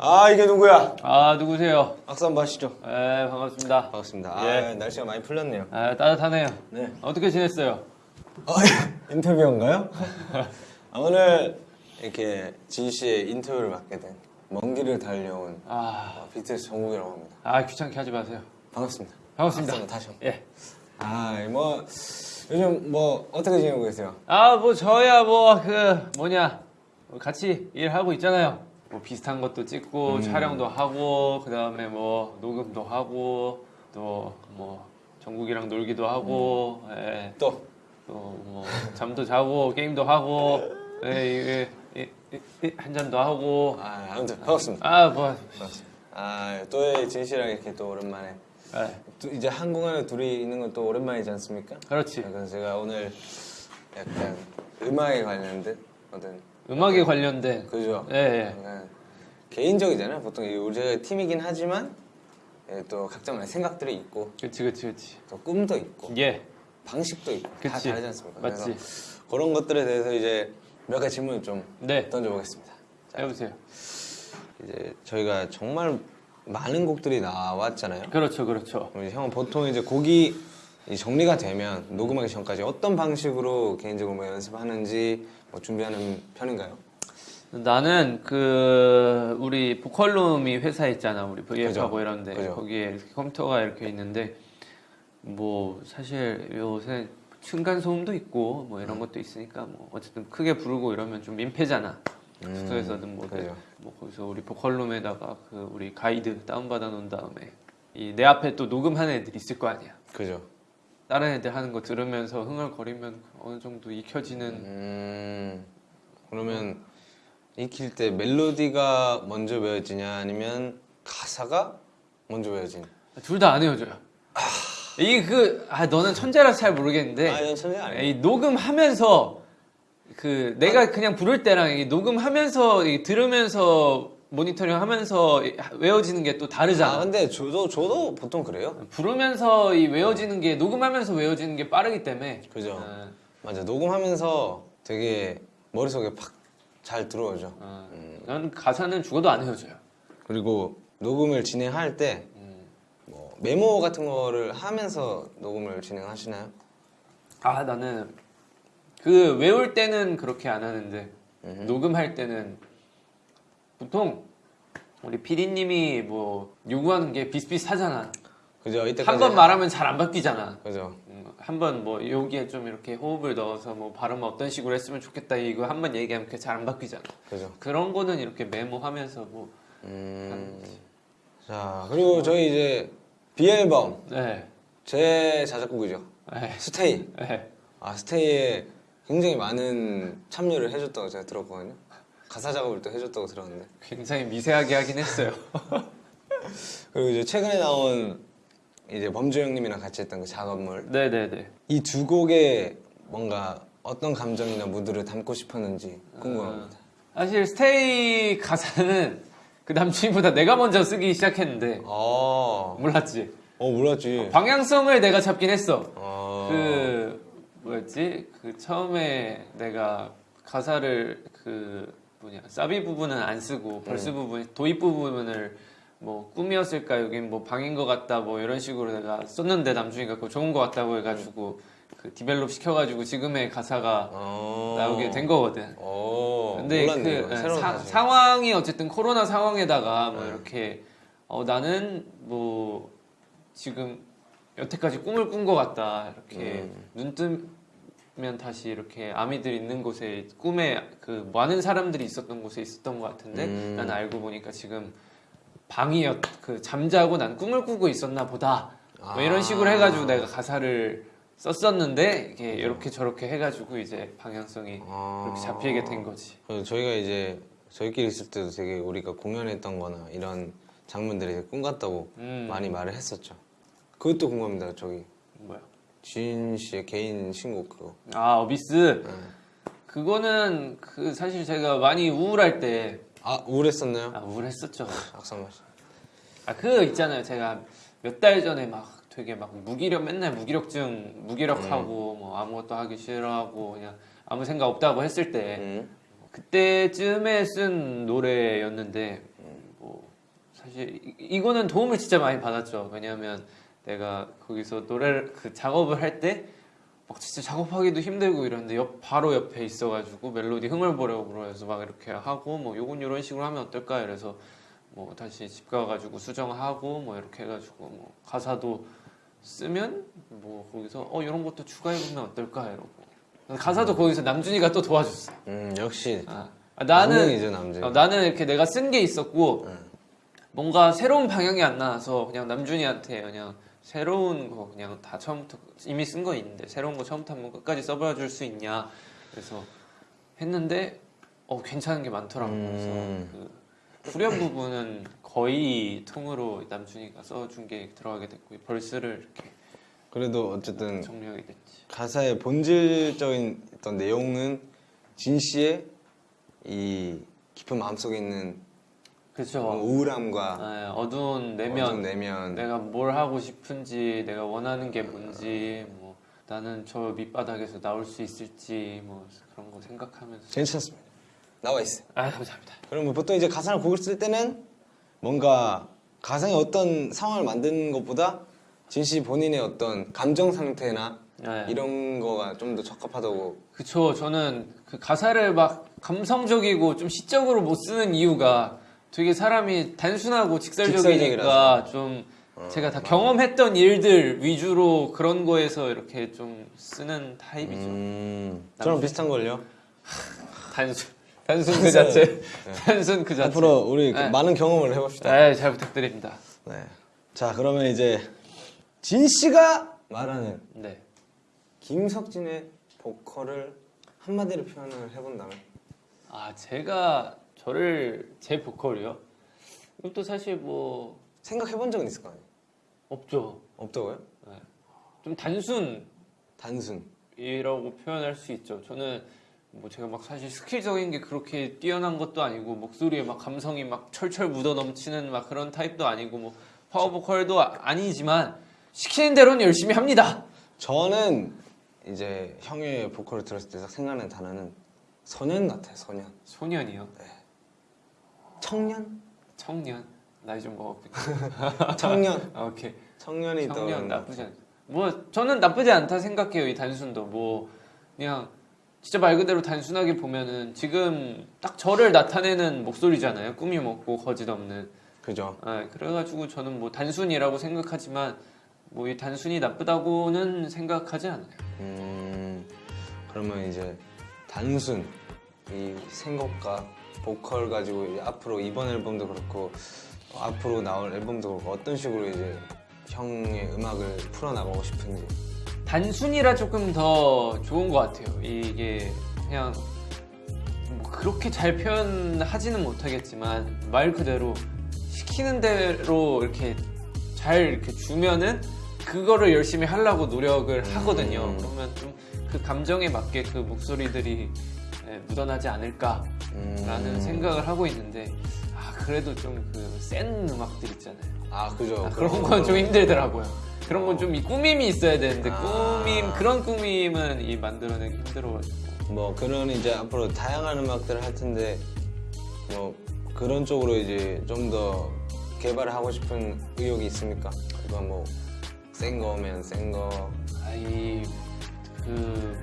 아 이게 누구야? 아 누구세요? 악수 한번 하시죠. 네 반갑습니다. 반갑습니다. 아 예. 날씨가 많이 풀렸네요. 아 따뜻하네요. 네. 어떻게 지냈어요? 어, 인터뷰인가요? 아, 오늘 이렇게 진 씨의 인터뷰를 맡게 된 먼 길을 달려온 아, 어, BTS 정국이라고 합니다. 아 귀찮게 하지 마세요. 반갑습니다. 반갑습니다. 한번 다시 한번. 예. 아뭐 요즘 뭐 어떻게 지내고 계세요? 아 뭐 저야 뭐 그 뭐냐 뭐 같이 일하고 있잖아요. 뭐 비슷한 것도 찍고 음. 촬영도 하고 그 다음에 뭐 녹음도 하고 또 뭐 정국이랑 놀기도 하고 음. 예. 또또뭐 잠도 자고 게임도 하고 예, 예, 예, 예, 예, 한 잔도 하고 아, 아무튼 반갑습니다. 아뭐 아또진 씨랑 이렇게 또 오랜만에 예, 또 이제 한국 안에 둘이 있는 건 또 오랜만이지 않습니까? 그렇지 그래서 제가 오늘 약간 음악에 관련된 어떤 음악에 관련된 그죠? 예, 예. 약간 개인적이잖아요. 보통 이 우리가 팀이긴 하지만 예, 또 각자만의 생각들이 있고 그치 그치 그치 또 꿈도 있고 예 방식도 있고 다 그치. 다르지 않습니까? 맞지. 그래서 그런 것들에 대해서 이제 몇 가지 질문을 좀 네 던져보겠습니다. 자, 해보세요 이제 저희가 정말 많은 곡들이 나왔잖아요. 그렇죠 그렇죠 형은 보통 이제 곡이 이 정리가 되면 녹음하기 전까지 어떤 방식으로 개인적으로 뭐 연습하는지 뭐 준비하는 편인가요? 나는 그 우리 보컬룸이 회사 있잖아 우리 VF하고 그죠. 이런데 그죠. 거기에 이렇게 컴퓨터가 이렇게 있는데 뭐 사실 요새 층간 소음도 있고 뭐 이런 것도 있으니까 뭐 어쨌든 크게 부르고 이러면 좀 민폐잖아 음, 숙소에서든 뭐, 그죠. 뭐 거기서 우리 보컬룸에다가 그 우리 가이드 다운받아 놓은 다음에 이 내 앞에 또 녹음하는 애들 있을 거 아니야 그죠. 다른 애들 하는 거 들으면서 흥얼거리면 어느 정도 익혀지는 음, 그러면 익힐 때 멜로디가 먼저 외워지냐 아니면 가사가 먼저 외워지냐? 둘 다안 헤어져요. 이게 그, 아, 너는 천재라서 잘 모르겠는데. 아, 천재 아니에요. 이 녹음하면서, 그, 내가 그냥 부를 때랑 이 녹음하면서, 이 들으면서, 모니터링 하면서 이 외워지는 게또 아, 다르잖아. 근데 저도 저도 보통 그래요. 부르면서 이 외워지는 게, 녹음하면서 외워지는 게 빠르기 때문에. 그죠. 어, 맞아. 녹음하면서 되게 머릿속에 팍 잘 들어오죠. 어. 음. 난 가사는 죽어도 안 헤어져요. 그리고 녹음을 진행할 때 음. 뭐 메모 같은 거를 하면서 녹음을 진행하시나요? 아, 나는, 그, 외울 때는 그렇게 안 하는데, 음. 녹음할 때는 보통 우리 PD님이 뭐 요구하는 게 비슷비슷하잖아. 그죠. 이때까지 한 번 말하면 잘 안 바뀌잖아. 그죠. 한번 뭐 여기에 좀 이렇게 호흡을 넣어서 뭐 발음 어떤 식으로 했으면 좋겠다 이거 한 번 얘기하면 그게 잘 안 바뀌잖아. 그죠. 그런 거는 이렇게 메모하면서 뭐 음. 자 그리고 저희 이제 B 앨범 네. 제 자작곡이죠. 네. 스테이. 네. 아 스테이에 굉장히 많은 참여를 해줬다고 제가 들었거든요. 가사 작업을 또 해줬다고 들었는데. 굉장히 미세하게 하긴 했어요. 그리고 이제 최근에 나온 이제 범주 형님이랑 같이 했던 그 작업물 네네네. 이 두 곡에 뭔가 어떤 감정이나 무드를 담고 싶었는지 궁금합니다. 사실 Stay 가사는 그 남친보다 내가 먼저 쓰기 시작했는데 어, 몰랐지. 어 몰랐지. 방향성을 내가 잡긴 했어. 어, 그 뭐였지? 그 처음에 내가 가사를 그 뭐냐 사비 부분은 안 쓰고 verse 부분 도입 부분을 뭐 꿈이었을까 여긴 뭐 방인 것 같다 뭐 이런 식으로 내가 썼는데 남준이가 그거 좋은 것 같다고 해가지고 그 디벨롭 시켜가지고 지금의 가사가 어, 나오게 된 거거든. 어, 근데 몰랐네요. 그 새로운 사, 사실. 상황이 어쨌든 코로나 상황에다가 뭐 네. 이렇게 어 나는 뭐 지금 여태까지 꿈을 꾼 것 같다 이렇게 음. 눈뜨 면 다시 이렇게 아미들 있는 곳에 꿈에 그 많은 사람들이 있었던 곳에 있었던 것 같은데 음. 난 알고 보니까 지금 방이었 그 잠자고 난 꿈을 꾸고 있었나 보다 뭐 이런 아. 식으로 해가지고 내가 가사를 썼었는데 이게 이렇게 저렇게 해가지고 이제 방향성이 아. 그렇게 잡히게 된 거지. 저희가 이제 저희끼리 있을 때도 되게 우리가 공연했던 거나 이런 장면들이 꿈 같다고 음. 많이 말을 했었죠. 그것도 궁금합니다. 저기 뭐야? 진 씨의 개인 신곡 그거. 아 어비스 네. 그거는 그 사실 제가 많이 우울할 때 아 우울했었나요? 아, 우울했었죠. 악상 씨. 아그 있잖아요. 제가 몇 달 전에 막 되게 막 무기력 맨날 무기력증 무기력하고 음. 뭐 아무것도 하기 싫어하고 그냥 아무 생각 없다고 했을 때 음. 그때쯤에 쓴 노래였는데 뭐 사실 이- 이거는 도움을 진짜 많이 받았죠. 왜냐하면 내가 거기서 노래를 그 작업을 할 때 막 진짜 작업하기도 힘들고 이런데 옆 바로 옆에 있어가지고 멜로디 흥을 보려고 해서 막 이렇게 하고 뭐 요건 이런 식으로 하면 어떨까? 이래서 뭐 다시 집 가가지고 수정하고 뭐 이렇게 해가지고 뭐 가사도 쓰면 뭐 거기서 어 이런 것도 추가해보면 어떨까? 이러고. 가사도 거기서 남준이가 또 도와줬어. 음 역시. 아, 아, 나는 남성이죠 남자. 어, 나는 이렇게 내가 쓴 게 있었고 뭔가 새로운 방향이 안 나와서 그냥 남준이한테 그냥 새로운 거 그냥 다 처음부터 이미 쓴 거 있는데 새로운 거 처음부터 한번 끝까지 써봐 줄 수 있냐? 그래서 했는데 어 괜찮은 게 많더라고 음. 그래서 그 후렴 부분은 거의 통으로 남준이가 써준 게 들어가게 됐고 이 벌스를 이렇게 그래도 어쨌든 정리하게 됐지. 가사의 본질적인 어떤 내용은 진 씨의 이 깊은 마음속에 있는 그렇죠 우울함과 네, 어두운 내면 어두운 내면. 내가 뭘 하고 싶은지 내가 원하는 게 뭔지 뭐 나는 저 밑바닥에서 나올 수 있을지 뭐 그런 거 생각하면서. 괜찮습니다. 나와 있어요. 아 감사합니다. 그러면 보통 이제 가사를 곡을 쓸 때는 뭔가 가상의 어떤 상황을 만드는 것보다 진씨 본인의 어떤 감정 상태나 네. 이런 거가 좀 더 적합하다고. 그쵸. 저는 그 가사를 막 감성적이고 좀 시적으로 못 쓰는 이유가 되게 사람이 단순하고 직설적이니까. 좀 어, 제가 다. 경험했던 일들 위주로 그런 거에서 이렇게 좀 쓰는 타입이죠 음, 저랑 비슷한 걸요. 단순 단순 그 자체 단순 그 자체 앞으로 우리 그 네. 많은 경험을 해봅시다. 네, 잘 부탁드립니다 네. 자 그러면 이제 진 씨가 말하는 네 김석진의 보컬을 한마디로 표현을 해본다면 아 제가 저를 제 보컬이요? 이것도 사실 뭐 생각해본 적은 있을 거 아니에요? 없죠. 없다고요? 좀 단순 이라고 단순. 표현할 수 있죠. 저는 뭐 제가 막 사실 skill적인 게 그렇게 뛰어난 것도 아니고 목소리에 막 감성이 막 철철 묻어 넘치는 막 그런 타입도 아니고 뭐 파워 보컬도 아- 아니지만 시키는 대로는 열심히 합니다. 저는 이제 형의 보컬을 들었을 때 딱 생각나는 단어는 소년 같아요. 소년. 소년이요. 청년? 청년. 나이 좀 먹었군요. 청년. 아, 오케이. 청년이 청년 나쁘지 않. 뭐 저는 나쁘지 않다 생각해요 이 단순도 뭐 그냥 진짜 말 그대로 단순하게 보면은 지금 딱 저를 나타내는 목소리잖아요 꿈이 먹고 거짓 없는. 그죠. 아, 그래가지고 저는 뭐 단순이라고 생각하지만 뭐 이 단순이 나쁘다고는 생각하지 않아요. 음, 그러면 이제 단순 이 생각과 보컬 가지고 이제 앞으로 이번 앨범도 그렇고 어, 앞으로 나올 앨범도 그렇고 어떤 식으로 이제 형의 음악을 풀어나가고 싶은지. 단순이라 조금 더 좋은 것 같아요. 이게 그냥 뭐 그렇게 잘 표현하지는 못하겠지만 말 그대로 시키는 대로 이렇게 잘 이렇게 주면은 그거를 열심히 하려고 노력을 하거든요. 음. 그러면 좀 그 감정에 맞게 그 목소리들이 예, 묻어나지 않을까 라는 음. 생각을 하고 있는데 아 그래도 좀 그 센 음악들 있잖아요. 아 그죠. 아, 그런 건 좀 힘들더라고요. 그런 건좀 꾸밈이 있어야 되는데 아. 꾸밈 그런 꾸밈은 이 만들어내기 힘들어가지고 뭐 그런 이제 앞으로 다양한 음악들을 할 텐데 뭐 그런 쪽으로 이제 좀 더 개발을 하고 싶은 의욕이 있습니까? 그거 뭐센 거면 센 거. 아이 그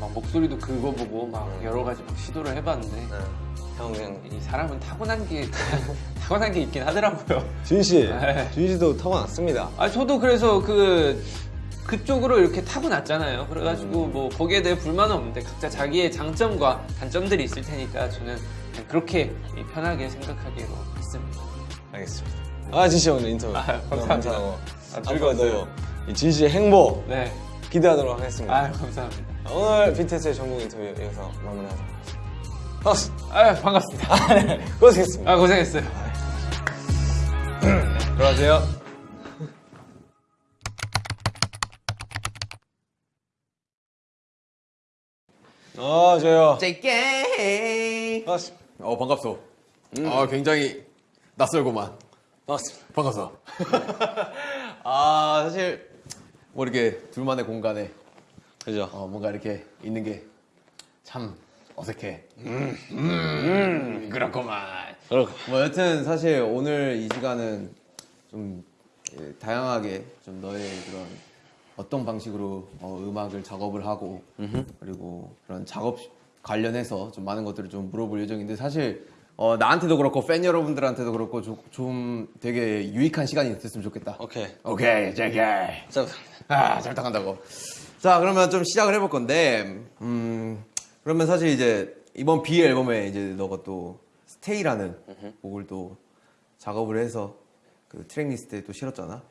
막 목소리도 긁어보고 막 음. 여러 가지 막 시도를 해봤는데 네. 형 그냥 이 사람은 타고난 게 타고난 게 있긴 하더라고요. 준 씨, 네. 준 씨도 타고났습니다. 아 저도 그래서 그 그쪽으로 이렇게 타고났잖아요. 그래가지고 음. 뭐 거기에 대해 불만은 없는데 각자 자기의 장점과 단점들이 있을 테니까 저는 그렇게 편하게 생각하기로 했습니다. 알겠습니다. 아, 진씨 오늘 인터뷰 아, 감사합니다. 감사하고 아, 즐거웠어요. 이진 씨의 행복 네. 기대하도록 하겠습니다. 아 감사합니다. 오늘 BTS의 전국 인터뷰 여기서 마무리하도록 하겠습니다. 반갑습니다. 아 반갑습니다. 네, 고생했습니다. 아 고생했어요. 들어가세요. 아, 저요. JK. 어 반갑소. 아 굉장히 낯설고만. 반갑습니다. 반갑소. 아 사실 뭐 이렇게 둘만의 공간에 그죠? 어, 뭔가 이렇게 있는 게 참 어색해. 음, 그렇구만. 그렇고. 뭐 여튼 사실 오늘 이 시간은 좀 예, 다양하게 좀 너의 그런 어떤 방식으로 어, 음악을 작업을 하고 그리고 그런 작업 관련해서 좀 많은 것들을 좀 물어볼 예정인데 사실 어, 나한테도 그렇고 팬 여러분들한테도 그렇고 조- 좀 되게 유익한 시간이 됐으면 좋겠다. 오케이. 오케이, 제게. 자, 아, 잘 부탁한다고. 자, 그러면 좀 시작을 해볼 건데, 음, 그러면 사실 이제 이번 B 앨범에 이제 너가 또 스테이라는 곡을 또 작업을 해서 그 트랙리스트에 또 실었잖아.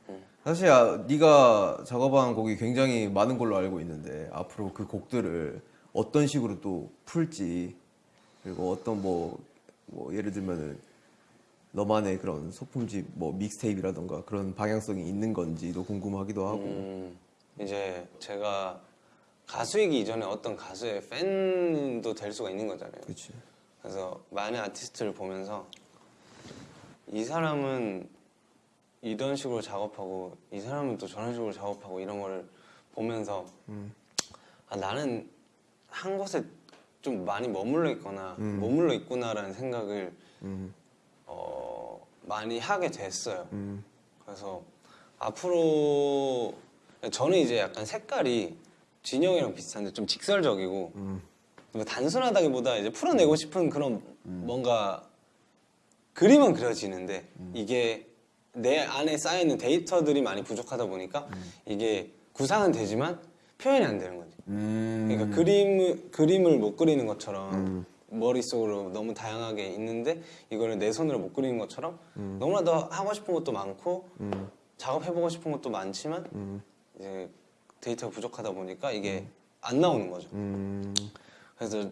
사실 아, 네가 작업한 곡이 굉장히 많은 걸로 알고 있는데 앞으로 그 곡들을 어떤 식으로 또 풀지 그리고 어떤 뭐, 뭐 예를 들면은 너만의 그런 소품집 뭐 믹스테이프라던가 그런 방향성이 있는 건지도 궁금하기도 하고. 음, 이제 제가 가수이기 이전에 어떤 가수의 팬도 될 수가 있는 거잖아요. 그렇지 그래서 많은 아티스트를 보면서 이 사람은 이런 식으로 작업하고 이 사람은 또 저런 식으로 작업하고 이런 거를 보면서 아, 나는 한 곳에 좀 많이 머물러 있거나 머물러 있구나라는 생각을 음, 어, 많이 하게 됐어요. 음, 그래서 앞으로 저는 이제 약간 색깔이 진영이랑 비슷한데 좀 직설적이고 음. 뭐 단순하다기보다 이제 풀어내고 싶은 그런 뭔가 그림은 그려지는데 이게 내 안에 쌓여 있는 데이터들이 많이 부족하다 보니까 이게 구상은 되지만 표현이 안 되는 거지. 음. 그러니까 그림을 그림을 못 그리는 것처럼 머릿속으로 너무 다양하게 있는데 이거를 내 손으로 못 그리는 것처럼 너무나도 하고 싶은 것도 많고 음. 작업해보고 싶은 것도 많지만 음. 이제 데이터가 부족하다 보니까 이게 안 나오는 거죠. 음. 그래서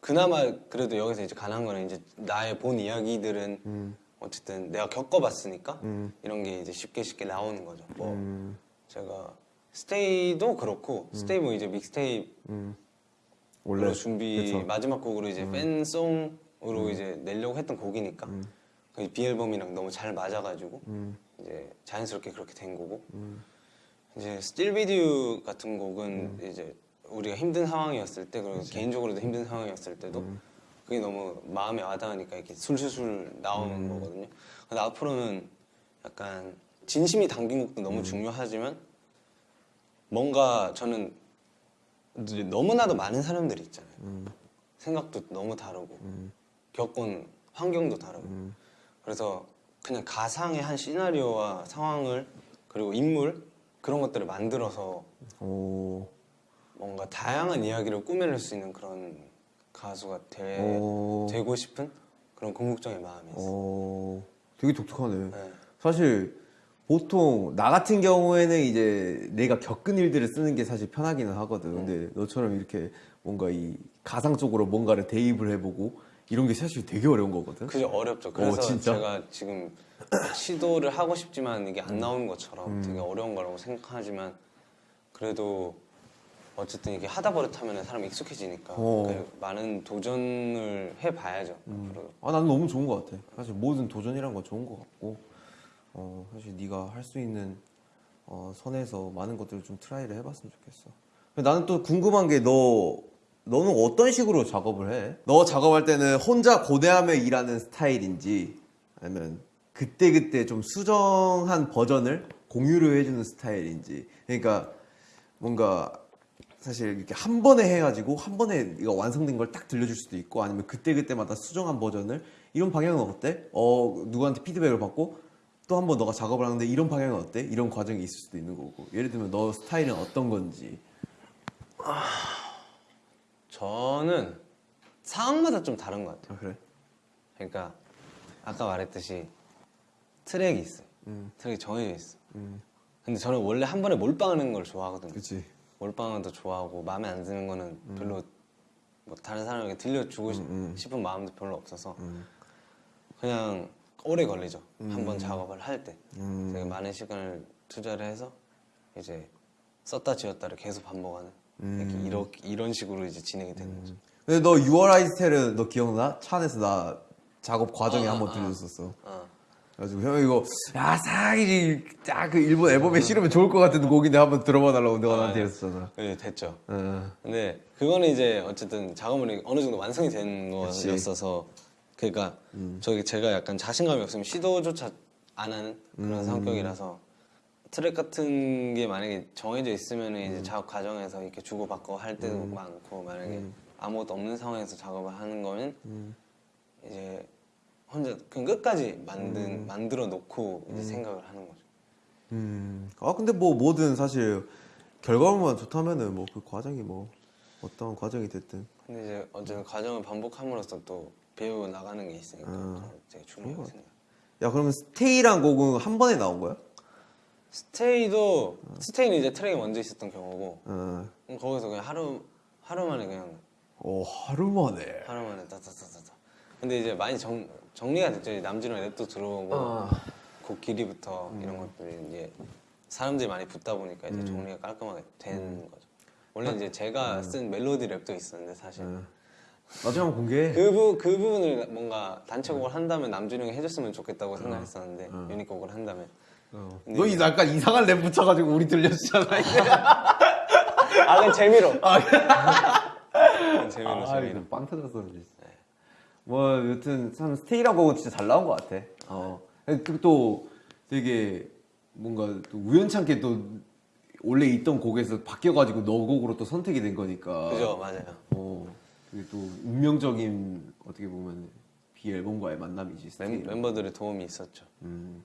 그나마 그래도 여기서 이제 가능한 거는 이제 나의 본 이야기들은 음. 어쨌든 내가 겪어봤으니까 음. 이런 게 이제 쉽게 쉽게 나오는 거죠. 뭐 음. 제가 스테이도 그렇고 스테이도 이제 믹스테이프 음. 원래 원래 준비 그쵸. 음. 마지막 곡으로 이제 팬송으로 이제 내려고 했던 곡이니까 그 BE 앨범이랑 너무 잘 맞아가지고 음. 이제 자연스럽게 그렇게 된 거고 이제 Still With You 같은 곡은 음. 이제 우리가 힘든 상황이었을 때 그리고 개인적으로도 힘든 상황이었을 때도 음. 그게 너무 마음에 와닿으니까 이렇게 술술술 나오는 음. 거거든요. 근데 앞으로는 약간 진심이 담긴 곡도 음. 너무 중요하지만 뭔가 저는 너무나도 많은 사람들이 있잖아요. 음. 생각도 너무 다르고 겪은 환경도 다르고 음. 그래서 그냥 가상의 한 시나리오와 상황을 그리고 인물 그런 것들을 만들어서 오. 뭔가 다양한 이야기를 꾸며낼 수 있는 그런 가수가 되, 오. 되고 싶은 그런 궁극적인 마음이 있어요. 오. 되게 독특하네. 네. 사실 보통 나 같은 경우에는 이제 내가 겪은 일들을 쓰는 게 사실 편하기는 하거든. 근데 너처럼 이렇게 뭔가 이 가상 쪽으로 뭔가를 대입을 해보고 이런 게 사실 되게 어려운 거거든. 그게 어렵죠. 그래서 어, 진짜? 제가 지금 시도를 하고 싶지만 이게 안 나오는 것처럼 되게 어려운 거라고 생각하지만 그래도 어쨌든 이게 하다 버릇하면 사람이 익숙해지니까 어. 그 많은 도전을 해봐야죠. 앞으로. 아 나는 너무 좋은 것 같아. 사실 모든 도전이란 건 좋은 것 같고, 어 사실 네가 할 수 있는 어, 선에서 많은 것들을 좀 try를 해봤으면 좋겠어. 나는 또 궁금한 게 너 너는 어떤 식으로 작업을 해? 너 작업할 때는 혼자 고뇌하며 일하는 스타일인지 아니면 그때 그때 좀 수정한 버전을 공유를 해주는 스타일인지. 그러니까 뭔가 사실 이렇게 한 번에 해가지고 한 번에 이거 완성된 걸 딱 들려줄 수도 있고 아니면 그때 그때마다 수정한 버전을 이런 방향은 어때? 어 누구한테 피드백을 받고 또 한 번 너가 작업을 하는데 이런 방향은 어때? 이런 과정이 있을 수도 있는 거고 예를 들면 너 스타일은 어떤 건지 저는 상황마다 좀 다른 것 같아요. 아 그래? 그러니까 아까 말했듯이 트랙이 있어요. 음. 트랙이 정해져 있어. 음. 근데 저는 원래 한 번에 몰빵하는 걸 좋아하거든요. 그치 몰빵하는 것도 좋아하고 마음에 안 드는 거는 별로 뭐 다른 사람에게 들려주고 싶- 음. 싶은 마음도 별로 없어서 음. 그냥 오래 걸리죠. 한 번 작업을 할 때. 음. 제가 많은 시간을 투자를 해서 이제 썼다 지웠다를 계속 반복하는 음. 이렇게 이런 식으로 이제 진행이 되는 거죠. 근데 너 6월 아이스텔은 너 기억나? 차 안에서 나 작업 과정에 아, 한번 아, 들려줬었어 어. 그래가지고 형 이거 야 사기 딱그 일본 앨범에 실으면 좋을 것 같은 곡인데 한번 들어봐 달라고 내가 나한테 했었잖아. 네, 됐죠. 어. 근데 그거는 이제 어쨌든 작업물이 어느 정도 완성이 된. 거였어서 그러니까 저기 제가 약간 자신감이 없으면 시도조차 안 하는 그런 성격이라서 트랙 같은 게 만약에 정해져 있으면 이제 작업 과정에서 이렇게 주고받고 할 때도 많고 만약에 아무것도 없는 상황에서 작업을 하는 거는 이제 혼자 그냥 끝까지 만든 만들어 놓고 이제 생각을 하는 거죠. 음. 아 근데 뭐 뭐든 사실 결과물만 좋다면은 뭐 그 과정이 뭐 어떤 과정이 됐든 근데 이제 어쨌든 과정을 반복함으로써 또 배워 나가는 게 있으니까 그건 되게 중요하게 생각. 야 그러면 스테이란 곡은 한 번에 나온 거야? 스테이도 스테이는 이제 트랙이 먼저 있었던 경우고 어. 음, 거기서 그냥 하루 하루 만에 그냥 오 하루 만에. 하루 만에 따따따따따. 근데 이제 많이 정 정리가 됐죠. 남준호 랩도 들어오고 어. 곡 길이부터 이런 것들이 이제 사람들이 많이 붙다 보니까 이제 정리가 깔끔하게 된 거죠. 원래 이제 제가 쓴 멜로디 랩도 있었는데 사실 나중에 한번 공개해. 그, 부, 그 부분을 뭔가 단체곡을 한다면 남준이 형이 해줬으면 좋겠다고 생각했었는데 유닛곡을 한다면 어. 너 이 약간 이상한 랩 붙여가지고 우리 들려주잖아. 아 그냥 재미로 그냥 재미로 재미로 빵 터졌어 그러지. 뭐 여튼 참 스테이란 곡은 진짜 잘 나온 것 같아. 어. 그리고 또 되게 뭔가 또 우연찮게 또 원래 있던 곡에서 바뀌어가지고 너 곡으로 또 선택이 된 거니까. 그죠 맞아요 어. 그게 또 운명적인 어떻게 보면 비 앨범과의 만남이지. 멤. 멤버들의 도움이 있었죠 음,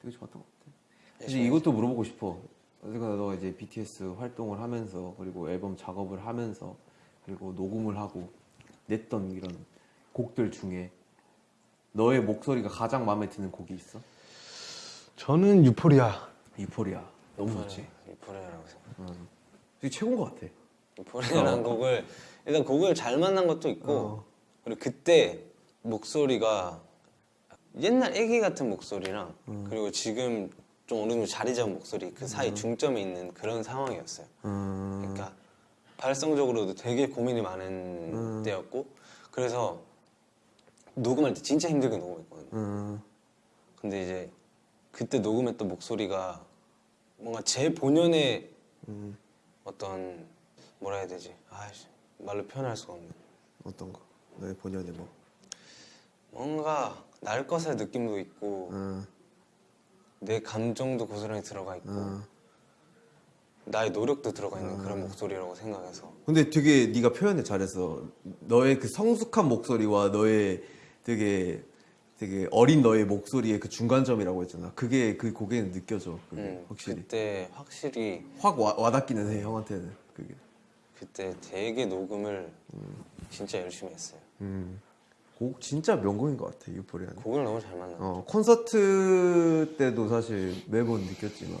되게 좋았던 것 같아. 이제 열심히 이것도 물어보고 싶어. 어쨌거나 너가 이제 BTS 활동을 하면서 그리고 앨범 작업을 하면서 그리고 녹음을 하고 냈던 이런 곡들 중에 너의 목소리가 가장 마음에 드는 곡이 있어? 저는 유포리아. 이포리아. 너무 좋지. 유포리아라고 생각 되게 최고인 것 같아. 유포리아라는 곡을 일단 곡을 잘 만난 것도 있고 어. 그리고 그때 목소리가 옛날 애기 같은 목소리랑 그리고 지금 좀 어느 정도 자리 잡은 목소리 그 사이 중점에 있는 그런 상황이었어요. 음, 그러니까 발성적으로도 되게 고민이 많은 때였고 그래서 녹음할 때 진짜 힘들게 녹음했거든요 음, 근데 이제 그때 녹음했던 목소리가 뭔가 제 본연의 음. 어떤 뭐라 해야 되지 아이씨 말로 표현할 수가 없네 어떤 거? 너의 본연의 뭐? 뭔가 날 것의 느낌도 있고 음, 내 감정도 고스란히 들어가 있고 음. 나의 노력도 들어가 있는 그런 목소리라고 생각해서 근데 되게 네가 표현을 잘했어. 너의 그 성숙한 목소리와 너의 되게 되게 어린 너의 목소리의 그 중간점이라고 했잖아. 그게 그 곡에는 느껴져. 그게 음, 확실히 그때 확실히 확 와, 와닿기는 해 형한테는 그게. 그때 되게 녹음을 진짜 열심히 했어요 음. 곡 진짜 명곡인 것 같아 유포리아는. 곡을 너무 잘 만나 어 콘서트 때도 사실 매번 느꼈지만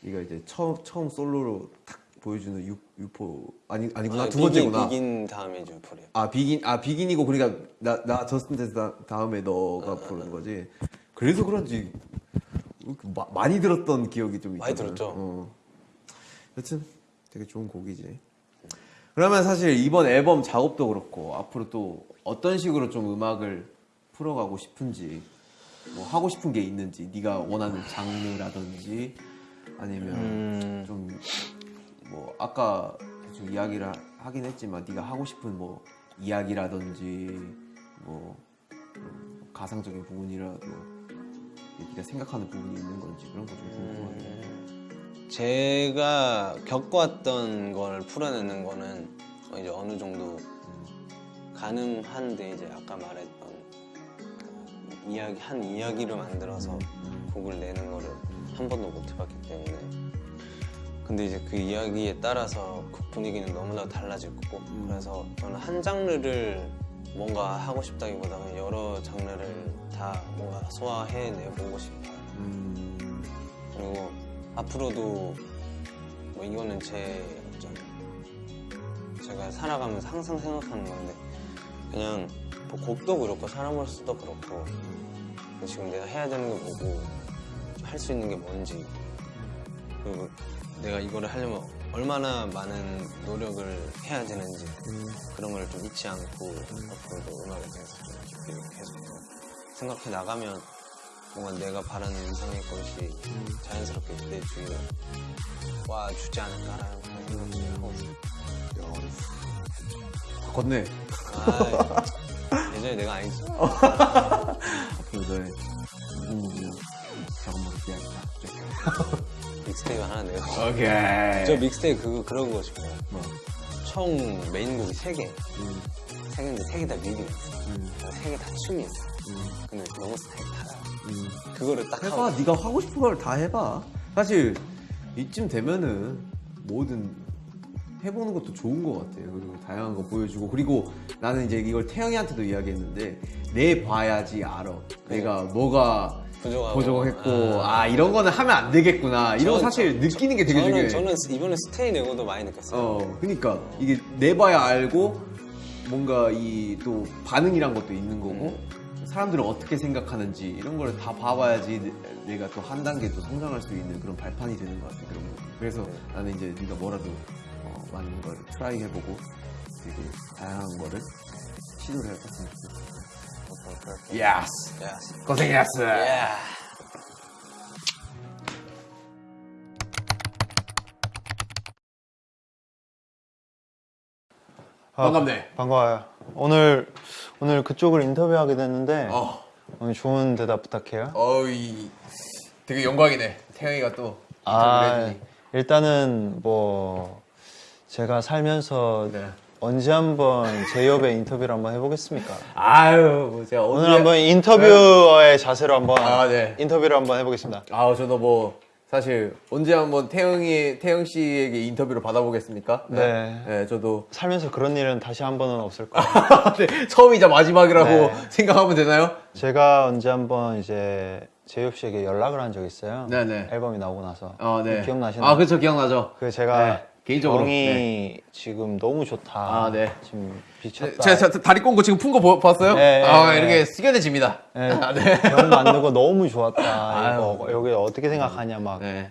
네가 이제 처음 처음 솔로로 탁 보여주는 유, 유포 아니 아니구나 아, 두 비긴, 번째구나. 비긴 다음에 유포리아 아 비긴 아 비긴이고 그러니까 나나 저스틴 데스 다- 다음에 너가 부르는 거지. 그래서 그런지 마- 많이 들었던 기억이 좀 많이 있잖아. 들었죠. 어. 여튼 되게 좋은 곡이지. 그러면 사실 이번 앨범 작업도 그렇고 앞으로 또 어떤 식으로 좀 음악을 풀어가고 싶은지 뭐 하고 싶은 게 있는지 네가 원하는 장르라든지 아니면 음, 좀 뭐 아까 대충 이야기를 하- 하긴 했지만 네가 하고 싶은 뭐 이야기라든지 뭐 음, 가상적인 부분이라도 네가 생각하는 부분이 있는 건지 그런 거 좀 궁금한데 제가 겪어왔던 걸 풀어내는 거는 이제 어느 정도 가능한데 이제 아까 말했던 그 이야기 한 이야기를 만들어서 곡을 내는 거를 한 번도 못 해봤기 때문에 근데 이제 그 이야기에 따라서 곡 분위기는 너무나 달라질 거고 그래서 저는 한 장르를 뭔가 하고 싶다기보다 는 여러 장르를 다 뭔가 소화해내보고 싶어요. 음, 그리고 앞으로도 뭐 이거는 제 어떤 제가 살아가면서 항상 생각하는 건데 그냥 뭐 곡도 그렇고 사람으로서도 그렇고 지금 내가 해야 되는 게 뭐고 할 수 있는 게 뭔지 그리고 내가 이거를 하려면 얼마나 많은 노력을 해야 되는지 그런 걸 좀 잊지 않고 앞으로도 음악에 대해서 좀 깊이 계속 더 생각해 나가면 뭔가 내가 바라는 이상의 것이 자연스럽게 내 주위에 와 주지 않을까라는 그런 생각을 하고 있어요. 걷네 아, 여전히 내가 아니지. 앞으로 너의 무궁무진한 작업물을 기다린다. 믹스테이프 하나 내요. 오케이. 저 믹스테이프 그거 그런 거 싶어요. 뭐, 총 메인곡이 세 개. 음, 세 개인데 세개다 뮤비 있어. 음, 세개다 춤이 있어. 음, 근데 너무 스타일 달라. 음. 그거를 딱 해봐. 하고. 네가 하고 싶은 걸 다 해봐. 사실 이쯤 되면은 뭐든 해보는 것도 좋은 것 같아요. 그리고 다양한 거 보여주고 그리고 나는 이제 이걸 태영이한테도 이야기했는데 내 봐야지 알아. 내가 뭐가 부족하고. 부족했고 아, 이런 거는 하면 안 되겠구나. 이런 거 사실 느끼는 게 되게 저는, 중요해. 저는 이번에 스테이 내고도 많이 느꼈어요. 어, 그러니까 이게 내봐야 알고 뭔가 이 또 반응이란 것도 있는 거고 사람들은 어떻게 생각하는지 이런 걸 다 봐봐야지 내- 내가 또 한 단계 또 성장할 수 있는 그런 발판이 되는 것 같아 그런 거. 그래서 나는 이제 네가 뭐라도 어, 많은 걸 try 해보고 그리고 다양한 거를 시도를 좋 yes. 야. 고생했어. 야. 아, 반갑네. 반가워요. 오늘 오늘 그쪽을 인터뷰하게 됐는데 어, 오늘 좋은 대답 부탁해요. 어이 되게 영광이네. 태영이가 또 인터뷰를 아, 해주니. 일단은 뭐 제가 살면서 네. 언제 한번 제 옆에 인터뷰를 한번 해보겠습니까? 아유, 뭐 제가 오늘 한번 인터뷰어의 자세로 한번 아, 네. 인터뷰를 한번 해보겠습니다. 아, 저도 뭐 사실 언제 한번 태영이 태영 씨에게 인터뷰를 받아보겠습니까? 네. 네, 저도 살면서 그런 일은 다시 한 번은 없을 거예요. 네, 처음이자 마지막이라고 네. 생각하면 되나요? 제가 언제 한번 이제 제이홉 씨에게 연락을 한 적이 있어요. 네네. 앨범이 나오고 나서. 아, 네. 기억나시나요? 아, 그렇죠, 기억나죠. 그 제가 네, 개인적으로. 병이 지금 너무 좋다. 아, 네. 지금 비쳤다. 제가 저 다리 꼰거 지금 푼 거 봤어요? 네, 아, 네, 이렇게 네. 숙연해집니다. 네, 아, 네. 병 만든 거 너무 좋았다. 아유. 이거 여기 어떻게 생각하냐 막 네.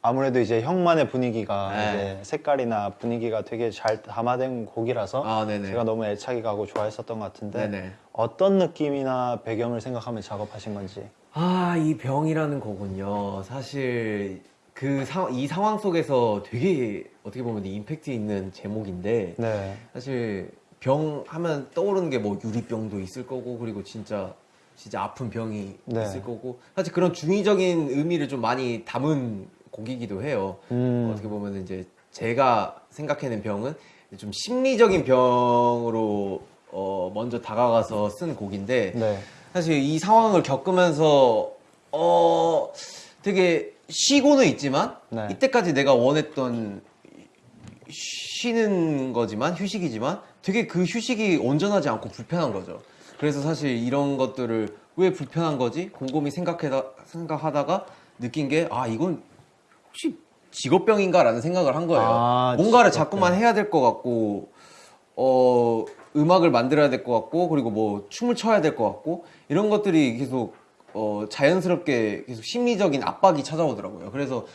아무래도 이제 형만의 분위기가 네. 이제 색깔이나 분위기가 되게 잘 담아된 곡이라서 아, 네네. 제가 너무 애착이 가고 좋아했었던 것 같은데 네네. 어떤 느낌이나 배경을 생각하면 작업하신 건지. 아, 이 병이라는 거군요. 사실 그 상, 이 상황 속에서 되게 어떻게 보면 임팩트 있는 제목인데 네. 사실 병 하면 떠오르는 게 뭐 유리병도 있을 거고 그리고 진짜 진짜 아픈 병이 네. 있을 거고 사실 그런 중의적인 의미를 좀 많이 담은 곡이기도 해요. 음. 어떻게 보면 이제 제가 생각해낸 병은 좀 심리적인 병으로 어, 먼저 다가가서 쓴 곡인데 네. 사실 이 상황을 겪으면서 어 되게 쉬고는 있지만 네. 이때까지 내가 원했던 쉬는 거지만 휴식이지만 되게 그 휴식이 온전하지 않고 불편한 거죠. 그래서 사실 이런 것들을 왜 불편한 거지 곰곰이 생각하다 생각하다가 느낀 게 아 이건 혹시 직업병인가 라는 생각을 한 거예요. 아, 뭔가를 직업병. 자꾸만 해야 될 것 같고 어 음악을 만들어야 될 것 같고 그리고 뭐 춤을 춰야 될 것 같고 이런 것들이 계속 어 자연스럽게 계속 심리적인 압박이 찾아오더라고요. 그래서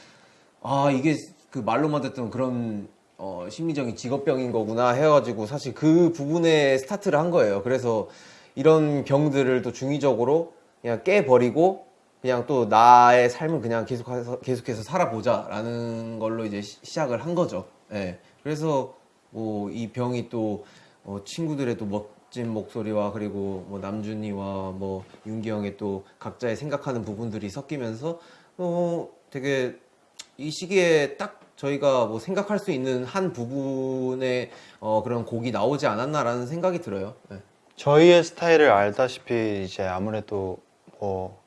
아 이게 그 말로만 듣던 그런 어 심리적인 직업병인 거구나 해가지고 사실 그 부분에 스타트를 한 거예요. 그래서 이런 병들을 또 중의적으로 그냥 깨버리고 그냥 또 나의 삶을 그냥 계속해서 계속해서 살아보자 라는 걸로 이제 시- 시작을 한 거죠. 예. 그래서 뭐 이 병이 또 어, 친구들의 또 멋 진 목소리와 그리고 뭐 남준이와 뭐 윤기 형의 또 각자의 생각하는 부분들이 섞이면서 어 되게 이 시기에 딱 저희가 뭐 생각할 수 있는 한 부분의 어 그런 곡이 나오지 않았나라는 생각이 들어요. 네. 저희의 스타일을 알다시피 이제 아무래도 뭐